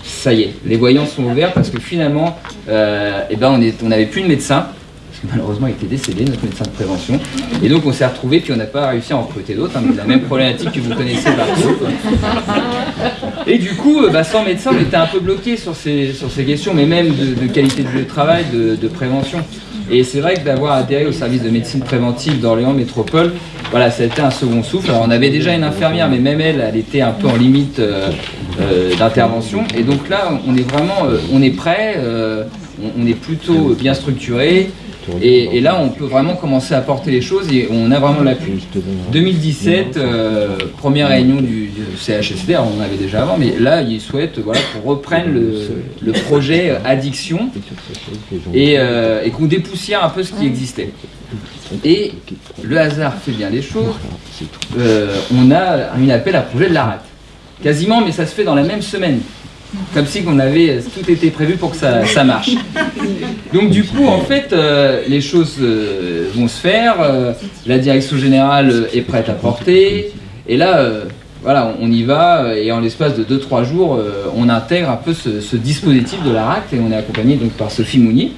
ça y est, les voyants sont ouverts parce que finalement, euh, eh ben on n'avait plus de médecin, parce que malheureusement il était décédé, notre médecin de prévention. Et donc on s'est retrouvé, puis on n'a pas réussi à en recruter d'autres, hein, la même problématique que vous connaissez partout. Et du coup, euh, bah, sans médecin, on était un peu bloqué sur ces, sur ces questions, mais même de, qualité de travail, de prévention. Et c'est vrai que d'avoir adhéré au service de médecine préventive d'Orléans Métropole, voilà, ça a été un second souffle. Alors, on avait déjà une infirmière, mais même elle, elle était un peu en limite euh, euh, d'intervention. Et donc là, on est vraiment, euh, on est prêt, on, est plutôt bien structuré. Et, là, on peut vraiment commencer à porter les choses et on a vraiment l'appui. 2017, première réunion du, CHSD, on en avait déjà avant, mais là, ils souhaitent voilà, qu'on reprenne le, projet addiction et, et qu'on dépoussière un peu ce qui existait. Et le hasard fait bien les choses. Euh, on a un appel à projet de la rate. Quasiment, mais ça se fait dans la même semaine. Comme si on avait tout été prévu pour que ça, marche. Donc du coup, en fait, euh, les choses euh, vont se faire. la direction générale est prête à porter. Et là, voilà, on y va. Et en l'espace de 2-3 jours, on intègre un peu ce, dispositif de la RACT et on est accompagné donc par Sophie Mounier.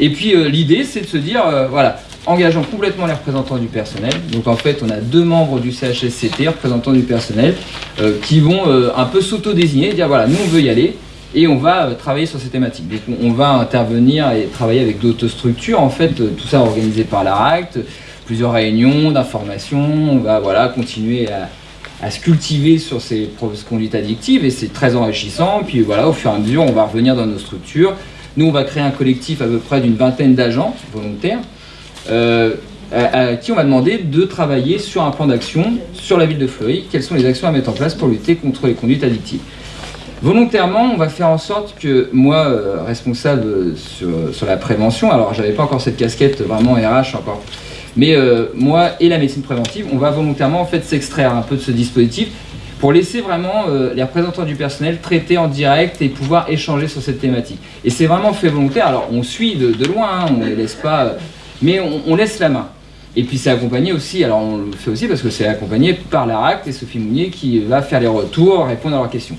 Et puis l'idée, c'est de se dire, voilà, engageant complètement les représentants du personnel. Donc en fait, on a deux membres du CHSCT, représentants du personnel, euh, qui vont euh, un peu s'auto-désigner, dire voilà, nous on veut y aller, et on va euh, travailler sur ces thématiques. Donc on va intervenir et travailler avec d'autres structures, en fait, tout ça organisé par l'ARACT, plusieurs réunions d'information, on va voilà, continuer à, se cultiver sur ces conduites addictives, et c'est très enrichissant, puis voilà, au fur et à mesure, on va revenir dans nos structures. Nous, on va créer un collectif à peu près d'une vingtaine d'agents volontaires, euh, à, qui on va demander de travailler sur un plan d'action sur la ville de Fleury. Quelles sont les actions à mettre en place pour lutter contre les conduites addictives? Volontairement, on va faire en sorte que moi, euh, responsable sur, la prévention, alors j'avais pas encore cette casquette vraiment RH encore, mais euh, moi et la médecine préventive, on va volontairement en fait s'extraire un peu de ce dispositif pour laisser vraiment les représentants du personnel traiter en direct et pouvoir échanger sur cette thématique. Et c'est vraiment fait volontaire, alors on suit de, loin, hein, on ne les laisse pas mais on, laisse la main. Et puis c'est accompagné aussi, alors on le fait aussi parce que c'est accompagné par l'ARACT et Sophie Mounier qui va faire les retours, répondre à leurs questions.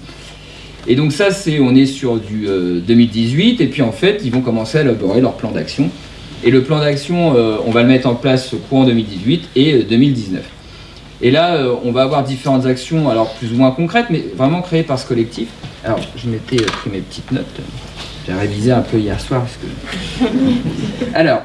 Et donc ça, c'est on est sur du 2018, euh, et puis en fait, ils vont commencer à élaborer leur plan d'action. Et le plan d'action, euh, on va le mettre en place courant 2018 et 2019. Euh, et là, on va avoir différentes actions, alors plus ou moins concrètes, mais vraiment créées par ce collectif. Alors, je m'étais pris mes petites notes. J'ai révisé un peu hier soir. Parce que... Alors,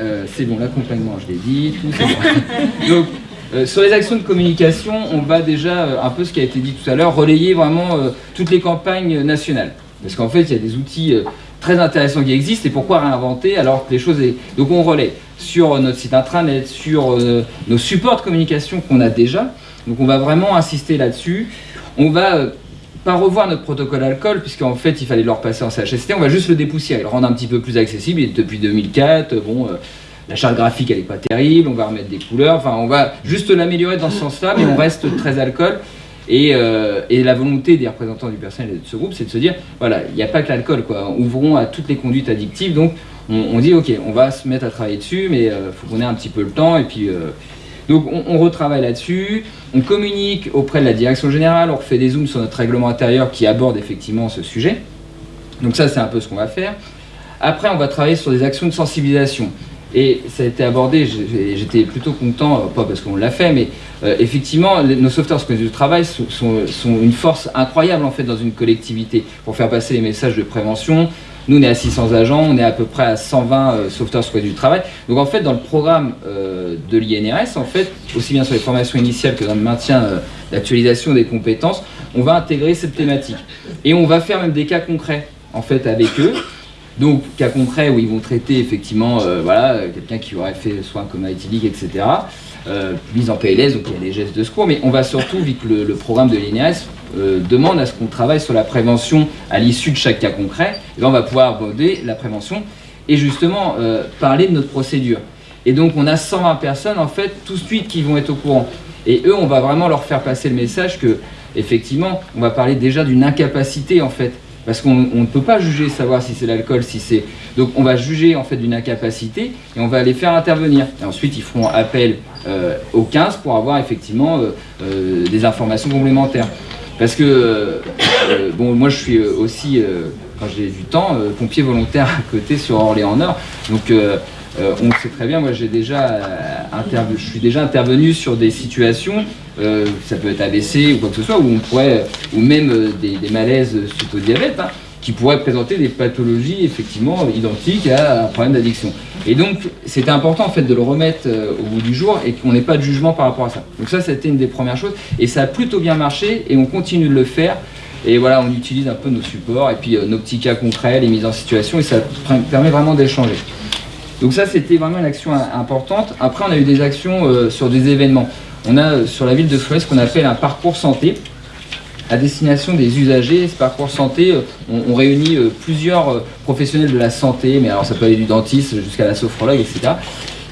euh, c'est bon, l'accompagnement, je l'ai dit, tout bon. Donc, euh, sur les actions de communication, on va déjà, euh, un peu ce qui a été dit tout à l'heure, relayer vraiment toutes les campagnes nationales. Parce qu'en fait, il y a des outils très intéressants qui existent, et pourquoi réinventer alors que les choses... Est... Donc on relaie sur notre site intranet, sur nos supports de communication qu'on a déjà. Donc on va vraiment insister là-dessus. On va pas revoir notre protocole alcool, puisqu'en fait il fallait le repasser en CHST, on va juste le dépoussiérer, le rendre un petit peu plus accessible. Et depuis 2004, bon, euh, la charte graphique elle est pas terrible, on va remettre des couleurs, enfin on va juste l'améliorer dans ce sens-là, mais on reste très alcool. Et, euh, la volonté des représentants du personnel de ce groupe, c'est de se dire, voilà, il n'y a pas que l'alcool, quoi. Ouvrons à toutes les conduites addictives. Donc, on, dit, ok, on va se mettre à travailler dessus, mais il euh, faut qu'on ait un petit peu le temps. Et puis, donc on, retravaille là-dessus, on communique auprès de la direction générale, on refait des zooms sur notre règlement intérieur qui aborde effectivement ce sujet. Donc ça, c'est un peu ce qu'on va faire. Après, on va travailler sur des actions de sensibilisation. Et ça a été abordé, j'étais plutôt content, euh, pas parce qu'on l'a fait, mais euh, effectivement, nos sauveteurs du travail sont, sont, une force incroyable en fait dans une collectivité pour faire passer les messages de prévention. Nous, on est à 600 agents, on est à peu près à 120 euh, sauveteurs du travail. Donc en fait, dans le programme de l'INRS, en fait, aussi bien sur les formations initiales que dans le maintien d'actualisation des compétences, on va intégrer cette thématique. Et on va faire même des cas concrets en fait avec eux. Donc, cas concret où ils vont traiter effectivement euh, voilà, quelqu'un qui aurait fait soin comme éthylique, etc. Euh, mise en PLS, donc il y a des gestes de secours, mais on va surtout, vu que le, programme de l'INRS euh, demande à ce qu'on travaille sur la prévention à l'issue de chaque cas concret, et ben, on va pouvoir aborder la prévention et justement parler de notre procédure. Et donc on a 120 personnes en fait tout de suite qui vont être au courant. Et eux, on va vraiment leur faire passer le message que, effectivement, on va parler déjà d'une incapacité en fait parce qu'on ne peut pas juger, savoir si c'est l'alcool, si c'est... Donc on va juger en fait d'une incapacité et on va les faire intervenir. Et ensuite ils feront appel euh, au 15 pour avoir effectivement euh, euh, des informations complémentaires. Parce que, bon, moi je suis aussi, quand j'ai du temps, pompier volontaire à côté sur Orléans-Nord. Donc euh, on sait très bien, moi j'ai déjà euh, je suis déjà intervenu sur des situations, euh, ça peut être ABC ou quoi que ce soit, où on pourrait, ou même des, malaises suite au diabète, hein, qui pourraient présenter des pathologies effectivement identiques à un problème d'addiction. Et donc c'était important en fait de le remettre au bout du jour et qu'on n'ait pas de jugement par rapport à ça. Donc ça c'était une des premières choses et ça a plutôt bien marché et on continue de le faire. Et voilà, on utilise un peu nos supports et puis nos petits cas concrets, les mises en situation et ça permet vraiment d'échanger. Donc ça, c'était vraiment une action importante. Après, on a eu des actions euh, sur des événements. On a euh, sur la ville de Flores ce qu'on appelle un parcours santé à destination des usagers. Ce parcours santé, euh, on, réunit plusieurs professionnels de la santé, mais alors ça peut aller du dentiste jusqu'à la sophrologue, etc.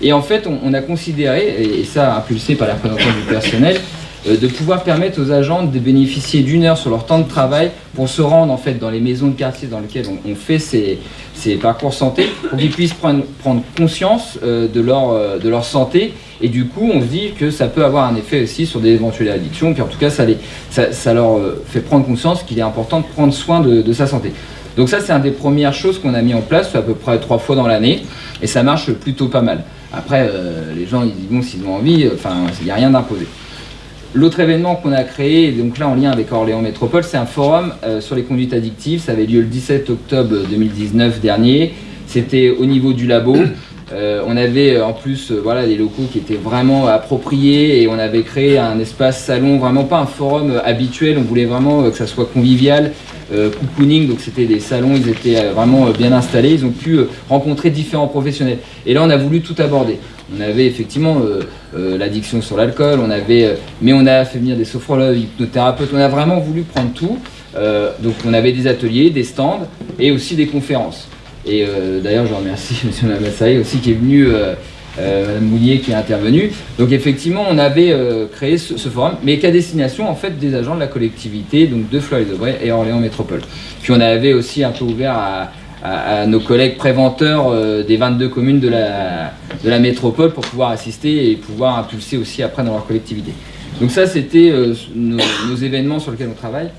Et en fait, on, a considéré, et, ça impulsé par la représentation du personnel, de pouvoir permettre aux agents de bénéficier d'une heure sur leur temps de travail pour se rendre en fait dans les maisons de quartier dans lesquelles on fait ces, parcours santé pour qu'ils puissent prendre, conscience euh, euh, de leur santé et du coup on se dit que ça peut avoir un effet aussi sur des éventuelles addictions puis en tout cas ça, les, ça, leur euh, fait prendre conscience qu'il est important de prendre soin de, sa santé. Donc ça c'est une des premières choses qu'on a mis en place à peu près trois fois dans l'année et ça marche plutôt pas mal. Après les gens ils disent bon s'ils ont envie, enfin il n'y a rien d'imposé. L'autre événement qu'on a créé, donc là en lien avec Orléans Métropole, c'est un forum euh, sur les conduites addictives. Ça avait lieu le 17 octobre 2019 dernier. C'était au niveau du labo. Euh, on avait euh, en plus voilà, des locaux qui étaient vraiment appropriés et on avait créé un espace salon, vraiment pas un forum habituel. On voulait vraiment que ça soit convivial, cocooning, donc c'était des salons, ils étaient vraiment bien installés. Ils ont pu rencontrer différents professionnels. Et là, on a voulu tout aborder. On avait effectivement euh, euh, l'addiction sur l'alcool, on avait, euh, mais on a fait venir des sophrologues, hypnothérapeutes, on a vraiment voulu prendre tout. donc on avait des ateliers, des stands et aussi des conférences. Et d'ailleurs je remercie M. Namassaï aussi qui est venu, Mme Moulier qui est intervenue. Donc effectivement on avait créé ce, forum, mais qu'à destination en fait des agents de la collectivité, donc de Fleury-de-Bray et Orléans Métropole. Puis on avait aussi un peu ouvert à, nos collègues préventeurs euh, des 22 communes de la, métropole pour pouvoir assister et pouvoir impulser aussi après dans leur collectivité. Donc ça, c'était euh, nos, événements sur lesquels on travaille.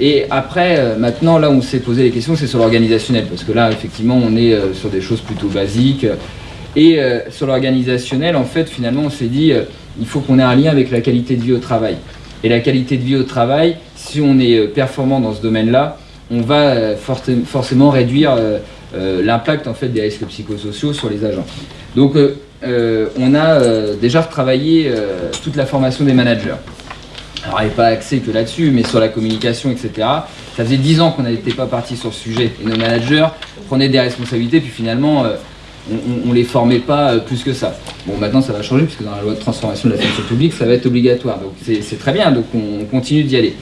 Et après, euh, maintenant, là où on s'est posé les questions, c'est sur l'organisationnel, parce que là, effectivement, on est sur des choses plutôt basiques. Et sur l'organisationnel, en fait, finalement, on s'est dit, il faut qu'on ait un lien avec la qualité de vie au travail. Et la qualité de vie au travail, si on est performant dans ce domaine-là, on va euh, forcément réduire euh, euh, l'impact en fait des risques psychosociaux sur les agents. Donc on a déjà retravaillé toute la formation des managers. Alors, n'y a pas axé que là-dessus, mais sur la communication, etc. Ça faisait dix ans qu'on n'était pas parti sur ce sujet. Et nos managers prenaient des responsabilités, puis finalement, on ne les formait pas plus que ça. Bon, maintenant, ça va changer, puisque dans la loi de transformation de la fonction publique, ça va être obligatoire. Donc, c'est très bien, donc on continue d'y aller.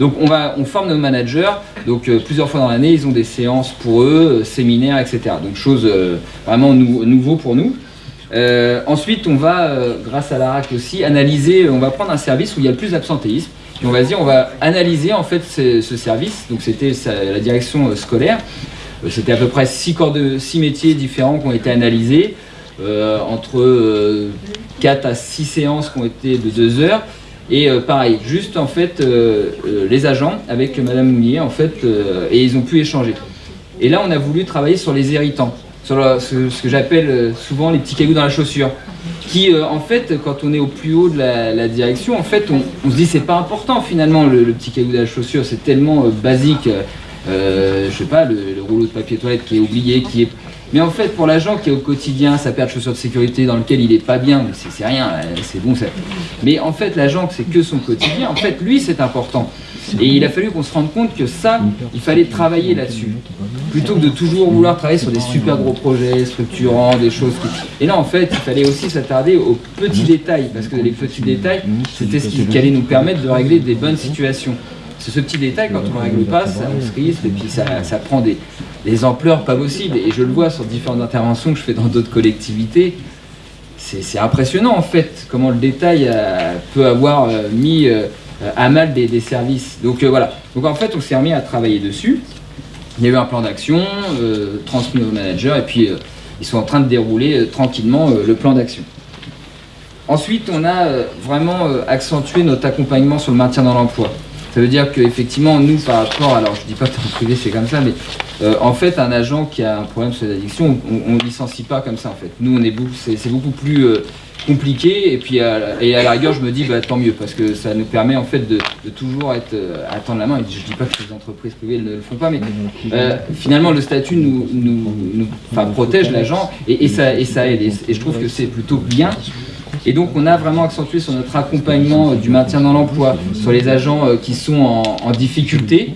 Donc on, va, on forme nos managers, donc euh, plusieurs fois dans l'année, ils ont des séances pour eux, euh, séminaires, etc. Donc chose euh, vraiment nouveau pour nous. Ensuite, on va, grâce à l'ARAC aussi, analyser, on va prendre un service où il y a le plus d'absentéisme, et on va dire, on va analyser en fait ce, service, donc c'était la direction scolaire, c'était à peu près six, corps de, six métiers différents qui ont été analysés, entre 4 à 6 séances qui ont été de 2 heures, et euh, pareil, juste en fait, euh, euh, les agents avec Madame Mounier, en fait, et ils ont pu échanger. Et là, on a voulu travailler sur les irritants, sur ce, que j'appelle souvent les petits cailloux dans la chaussure. Qui, en fait, quand on est au plus haut de la, direction, en fait, on, se dit c'est pas important finalement le, petit caillou dans la chaussure, c'est tellement basique. je sais pas, le, le, rouleau de papier toilette qui est oublié, qui est mais en fait, pour l'agent qui est au quotidien, sa paire de chaussures de sécurité dans lequel il n'est pas bien, c'est rien, c'est bon. Mais en fait, l'agent, c'est que son quotidien. En fait, lui, c'est important. Et il a fallu qu'on se rende compte que ça, il fallait travailler là-dessus. Plutôt que de toujours vouloir travailler sur des super gros projets structurants, des choses. Et là, en fait, il fallait aussi s'attarder aux petits détails, parce que les petits détails, c'était ce qui allait nous permettre de régler des bonnes situations. C'est ce petit détail, quand on ne règle pas, ça se risque et puis ça, prend des, ampleurs pas possibles. Et je le vois sur différentes interventions que je fais dans d'autres collectivités. C'est impressionnant en fait comment le détail euh, peut avoir euh, mis euh, à mal des, services. Donc voilà. Donc en fait, on s'est remis à travailler dessus. Il y a eu un plan d'action transmis aux managers et puis ils sont en train de dérouler tranquillement le plan d'action. Ensuite, on a vraiment accentué notre accompagnement sur le maintien dans l'emploi. Ça veut dire qu'effectivement, nous, par rapport, alors je dis pas que en privé c'est comme ça, mais euh, en fait, un agent qui a un problème sur l'addiction, on ne licencie pas comme ça en fait. Nous, on est c'est beaucoup plus euh, compliqué, et puis à, et à la rigueur, je me dis, bah, tant mieux, parce que ça nous permet en fait de, toujours être euh, à tendre la main. Et je dis pas que les entreprises privées ne le font pas, mais finalement, le statut nous, nous, protège l'agent, et, ça, et ça aide. et je trouve que c'est plutôt bien. Et donc on a vraiment accentué sur notre accompagnement euh, du maintien dans l'emploi, sur les agents euh, qui sont en, difficulté.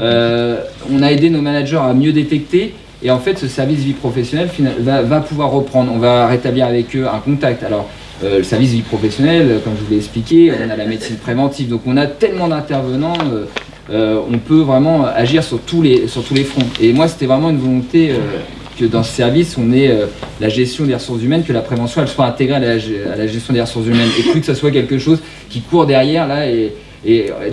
Euh, on a aidé nos managers à mieux détecter et en fait ce service vie professionnelle va, pouvoir reprendre. On va rétablir avec eux un contact. Alors le service vie professionnelle, comme je vous l'ai expliqué, on a la médecine préventive. Donc on a tellement d'intervenants. on peut vraiment agir sur tous les, sur tous les fronts. Et moi, c'était vraiment une volonté que dans ce service, on ait euh, la gestion des ressources humaines, que la prévention elle soit intégrée à la, gestion des ressources humaines et plus que ce soit quelque chose qui court derrière là. Et,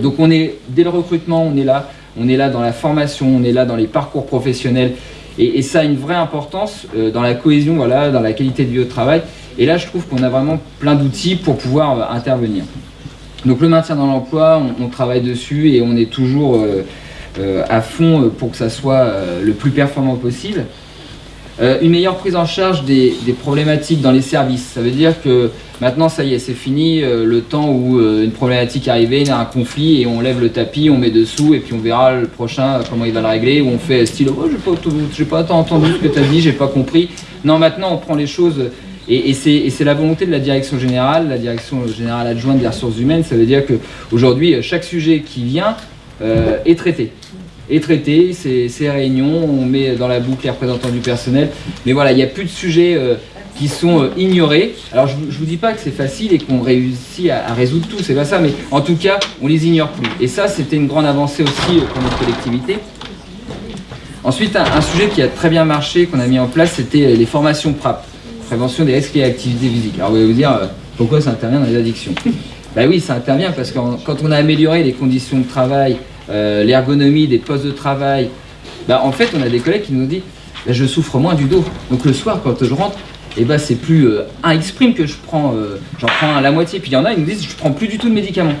donc on est dès le recrutement, on est là, on est là dans la formation, on est là dans les parcours professionnels et, ça a une vraie importance euh, dans la cohésion, voilà, dans la qualité de vie au travail. Et là, je trouve qu'on a vraiment plein d'outils pour pouvoir euh, intervenir. Donc le maintien dans l'emploi, on, travaille dessus et on est toujours à fond pour que ça soit le plus performant possible. Euh, une meilleure prise en charge des, problématiques dans les services. Ça veut dire que maintenant, ça y est, c'est fini euh, le temps où euh, une problématique arrivée, il y a un conflit et on lève le tapis, on met dessous et puis on verra le prochain comment il va le régler. Ou on fait style, oh, j'ai pas, pas entendu ce que tu as dit, j'ai pas compris. Non, maintenant, on prend les choses et, et c'est la volonté de la direction générale, la direction générale adjointe des ressources humaines. Ça veut dire qu'aujourd'hui, chaque sujet qui vient est traité est traité, ces, réunions, on met dans la boucle les représentants du personnel. Mais voilà, il n'y a plus de sujets euh, qui sont euh, ignorés. Alors je ne vous dis pas que c'est facile et qu'on réussit à, résoudre tout, c'est pas ça, mais en tout cas, on les ignore plus. Et ça, c'était une grande avancée aussi euh, pour notre collectivité. Ensuite, un, sujet qui a très bien marché, qu'on a mis en place, c'était les formations PRAP, prévention des risques et activités physiques. Alors vous allez vous dire, pourquoi ça intervient dans les addictions? Ben oui, ça intervient parce que quand on a amélioré les conditions de travail, euh, l'ergonomie des postes de travail, bah, en fait, on a des collègues qui nous disent bah, je souffre moins du dos. Donc le soir, quand je rentre, eh bah, c'est plus euh, un exprime que je prends, euh, j'en prends la moitié. Puis il y en a, ils nous disent je prends plus du tout de médicaments.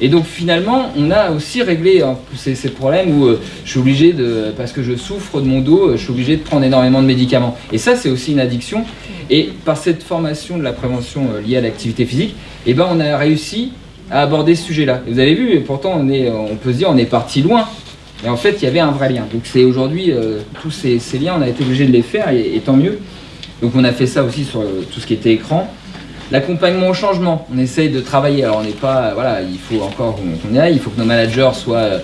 Et donc finalement, on a aussi réglé hein, ces, problèmes où je suis obligé de, parce que je souffre de mon dos, je suis obligé de prendre énormément de médicaments. Et ça, c'est aussi une addiction. Et par cette formation de la prévention liée à l'activité physique, et ben, on a réussi à aborder ce sujet-là. Vous avez vu, pourtant on, est, on peut se dire on est parti loin, mais en fait il y avait un vrai lien. Donc c'est aujourd'hui, euh, tous ces, liens, on a été obligé de les faire, et, tant mieux. Donc on a fait ça aussi sur euh, tout ce qui était écran. L'accompagnement au changement, on essaye de travailler. Alors on n'est pas, voilà, il faut encore qu'on y aille, il faut que nos managers soient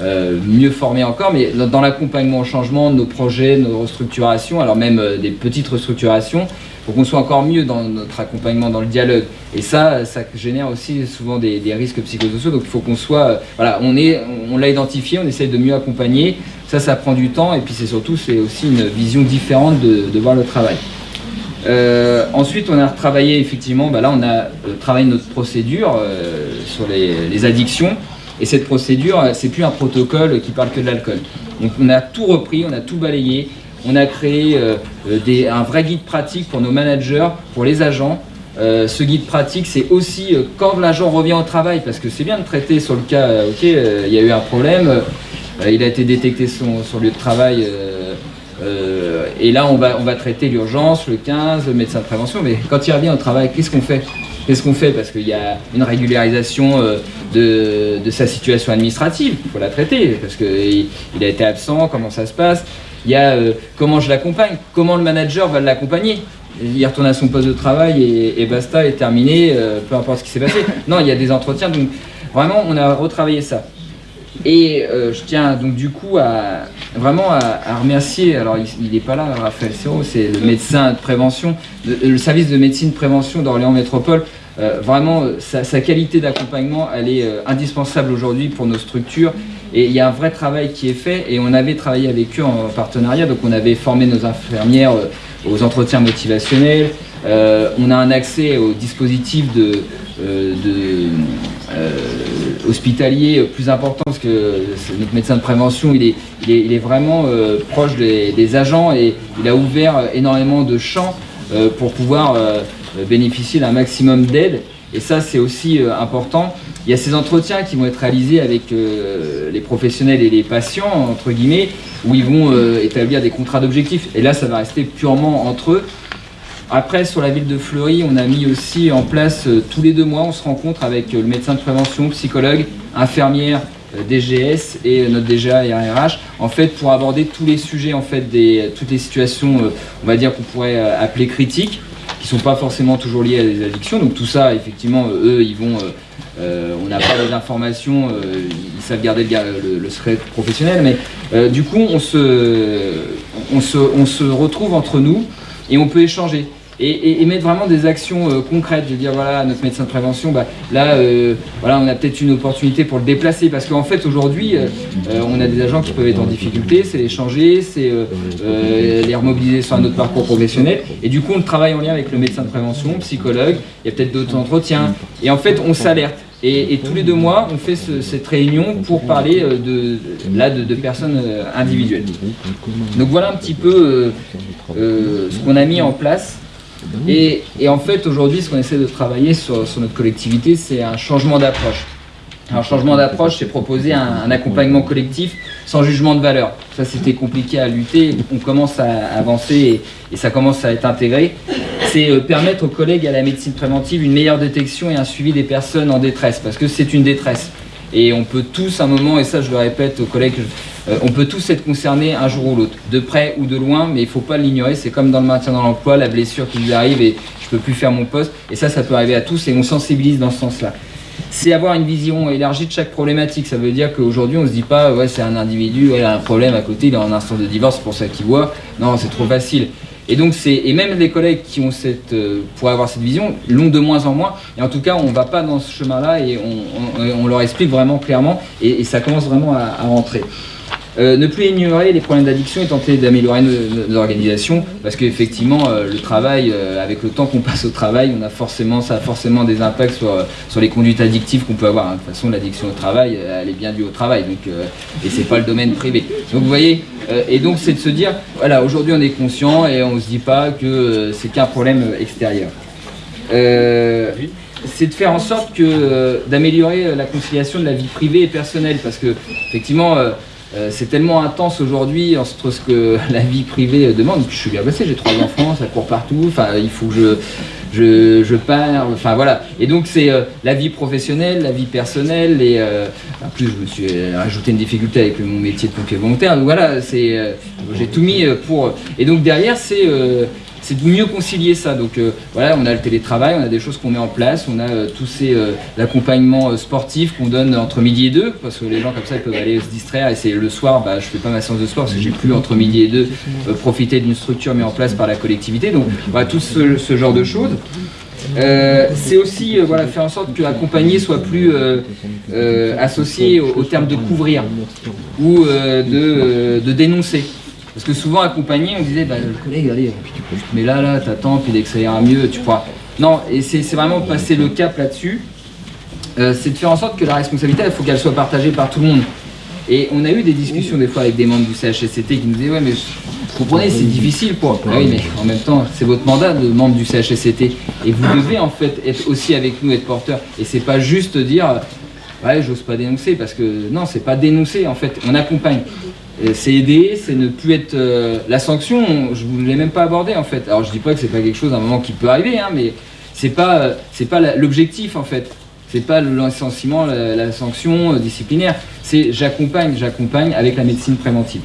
euh, mieux formés encore, mais dans l'accompagnement au changement, nos projets, nos restructurations, alors même des petites restructurations, pour qu'on soit encore mieux dans notre accompagnement, dans le dialogue. Et ça, ça génère aussi souvent des, risques psychosociaux. Donc il faut qu'on soit, voilà, on on l'a identifié, on essaye de mieux accompagner. Ça, ça prend du temps. Et puis c'est surtout, c'est aussi une vision différente de, voir le travail. Euh, ensuite, on a retravaillé effectivement, bah là on a euh, travaillé notre procédure euh, sur les, les, addictions. Et cette procédure, c'est plus un protocole qui parle que de l'alcool. Donc on a tout repris, on a tout balayé. On a créé euh, euh, un vrai guide pratique pour nos managers, pour les agents. Euh, ce guide pratique, c'est aussi quand l'agent revient au travail, parce que c'est bien de traiter sur le cas, ok, il y a eu un problème, il a été détecté son, son lieu de travail et là, on va, traiter l'urgence, le 15, le médecin de prévention. Mais quand il revient au travail, qu'est-ce qu'on fait? Qu'est-ce qu'on fait? Parce qu'il y a une régularisation de, sa situation administrative, il faut la traiter, parce qu'il il a été absent, comment ça se passe? Il y a euh, comment je l'accompagne, comment le manager va l'accompagner? Il retourne à son poste de travail et, basta, est terminé, euh, peu importe ce qui s'est passé. Non, il y a des entretiens, donc vraiment, on a retravaillé ça. Et je tiens donc du coup à vraiment à, remercier, alors il n'est pas là, Raphaël Serrault, c'est le médecin de prévention, le service de médecine de prévention d'Orléans Métropole, euh, vraiment, euh, sa, qualité d'accompagnement, elle est euh, indispensable aujourd'hui pour nos structures. Et il y a un vrai travail qui est fait et on avait travaillé avec eux en partenariat. Donc on avait formé nos infirmières aux entretiens motivationnels. on a un accès au dispositif de, hospitalier plus important parce que notre médecin de prévention, il est, vraiment proche des, agents et il a ouvert énormément de champs pour pouvoir bénéficier d'un maximum d'aide. Et ça, c'est aussi euh, important. Il y a ces entretiens qui vont être réalisés avec euh, les professionnels et les patients, entre guillemets, où ils vont établir des contrats d'objectifs. Et là, ça va rester purement entre eux. Après, sur la ville de Fleury, on a mis aussi en place, tous les deux mois, on se rencontre avec le médecin de prévention, psychologue, infirmière, DGS et notre DGA et RRH, en fait, pour aborder tous les sujets, en fait, des, toutes les situations, on va dire qu'on pourrait appeler critiques qui sont pas forcément toujours liés à des addictions. Donc tout ça, effectivement, euh, eux, ils vont, euh, euh, on n'a pas les informations, ils savent garder le, secret professionnel, mais du coup, on se, on, se, on se retrouve entre nous et on peut échanger et, mettre vraiment des actions euh, concrètes, de dire voilà, notre médecin de prévention, bah, là, euh, voilà, on a peut-être une opportunité pour le déplacer, parce qu'en fait, aujourd'hui, euh, on a des agents qui peuvent être en difficulté, c'est les changer, c'est les remobiliser sur un autre parcours professionnel, et du coup, on travaille en lien avec le médecin de prévention, psychologue, il y a peut-être d'autres entretiens, et en fait, on s'alerte. Et, tous les deux mois, on fait cette réunion pour parler de, là, de, personnes individuelles. Donc voilà un petit peu ce qu'on a mis en place et, en fait, aujourd'hui, ce qu'on essaie de travailler sur, notre collectivité, c'est un changement d'approche. Un changement d'approche, c'est proposer un, accompagnement collectif sans jugement de valeur. Ça, c'était compliqué à lutter. On commence à avancer et, ça commence à être intégré. C'est euh, permettre aux collègues à la médecine préventive une meilleure détection et un suivi des personnes en détresse, parce que c'est une détresse. Et on peut tous, à un moment, et ça je le répète aux collègues, euh, on peut tous être concernés un jour ou l'autre, de près ou de loin, mais il ne faut pas l'ignorer. C'est comme dans le maintien dans l'emploi, la blessure qui vous arrive et je ne peux plus faire mon poste. Et ça, ça peut arriver à tous et on sensibilise dans ce sens-là. C'est avoir une vision élargie de chaque problématique. Ça veut dire qu'aujourd'hui, on ne se dit pas, ouais, c'est un individu, il a un problème à côté, il est en instant de divorce, pour ça qu'il voit. Non, c'est trop facile. Et donc et même les collègues qui ont cette euh, pour avoir cette vision l'ont de moins en moins. Et en tout cas, on ne va pas dans ce chemin-là et on, leur explique vraiment clairement et, ça commence vraiment à rentrer. Euh, ne plus ignorer les problèmes d'addiction et tenter d'améliorer nos, organisations parce qu'effectivement euh, le travail, euh, avec le temps qu'on passe au travail, on a forcément, ça a forcément des impacts sur, sur les conduites addictives qu'on peut avoir. Hein. De toute façon l'addiction au travail, elle est bien due au travail donc, et c'est pas le domaine privé. Donc vous voyez, et donc c'est de se dire, voilà aujourd'hui on est conscient et on se dit pas que c'est qu'un problème extérieur. c'est de faire en sorte que d'améliorer la conciliation de la vie privée et personnelle parce que effectivement euh, c'est tellement intense aujourd'hui entre ce que la vie privée demande. Je suis bien passé, j'ai trois enfants, ça court partout. Enfin, il faut que je, je, parle. Enfin voilà. Et donc c'est euh, la vie professionnelle, la vie personnelle. Et euh, en plus, je me suis rajouté une difficulté avec mon métier de pompier volontaire. Donc voilà, c'est j'ai tout mis pour. Et donc derrière, c'est c'est de mieux concilier ça. Donc euh, voilà, on a le télétravail, on a des choses qu'on met en place, on a euh, tous ces euh, l'accompagnement sportif qu'on donne entre midi et deux, parce que les gens comme ça peuvent aller se distraire et c'est le soir, bah, je fais pas ma séance de sport parce que j'ai plus entre midi et deux profiter d'une structure mise en place par la collectivité. Donc voilà, tout ce, genre de choses. c'est aussi voilà, faire en sorte que l'accompagné soit plus associé au, terme de couvrir ou de dénoncer. Parce que souvent accompagné, on disait, bah, le collègue, allez, tu mais là, là, t'attends, puis dès que ça ira mieux, tu pourras. Non, et c'est vraiment passer le cap là-dessus. Euh, c'est de faire en sorte que la responsabilité, il faut qu'elle soit partagée par tout le monde. Et on a eu des discussions des fois avec des membres du CHSCT qui nous disaient, ouais, mais vous comprenez, c'est difficile pour. Ah oui, mais en même temps, c'est votre mandat de membre du CHSCT. Et vous devez en fait être aussi avec nous, être porteur. Et c'est pas juste dire, ouais, j'ose pas dénoncer, parce que non, c'est pas dénoncer en fait, on accompagne. C'est aider, c'est ne plus être... la sanction, je ne voulais même pas aborder en fait. Alors je dis pas que c'est pas quelque chose à un moment qui peut arriver, hein, mais c'est pas, c'est pas l'objectif en fait. C'est pas le licenciement, la, sanction disciplinaire. C'est j'accompagne, j'accompagne avec la médecine préventive.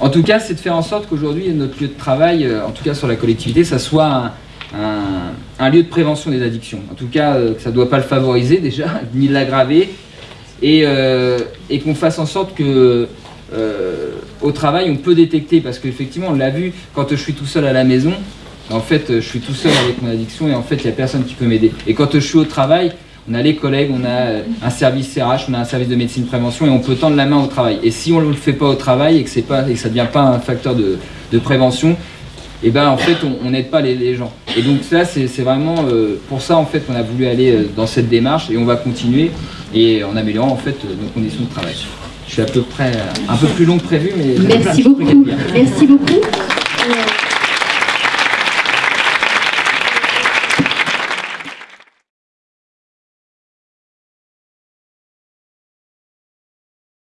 En tout cas, c'est de faire en sorte qu'aujourd'hui, notre lieu de travail, en tout cas sur la collectivité, ça soit un, lieu de prévention des addictions. En tout cas, que ça ne doit pas le favoriser déjà, ni l'aggraver, et qu'on fasse en sorte que euh, au travail, on peut détecter, parce qu'effectivement, on l'a vu, quand je suis tout seul à la maison, en fait, je suis tout seul avec mon addiction et en fait, il n'y a personne qui peut m'aider. Et quand je suis au travail, on a les collègues, on a un service RH, on a un service de médecine prévention et on peut tendre la main au travail. Et si on ne le fait pas au travail et que, ça ne devient pas un facteur de, prévention, eh ben en fait on n'aide pas les, gens. Et donc ça c'est vraiment euh, pour ça en fait qu'on a voulu aller euh, dans cette démarche et on va continuer et en améliorant en fait nos conditions de travail. Je suis à peu près un peu plus long que prévu, mais... Merci beaucoup. Merci beaucoup.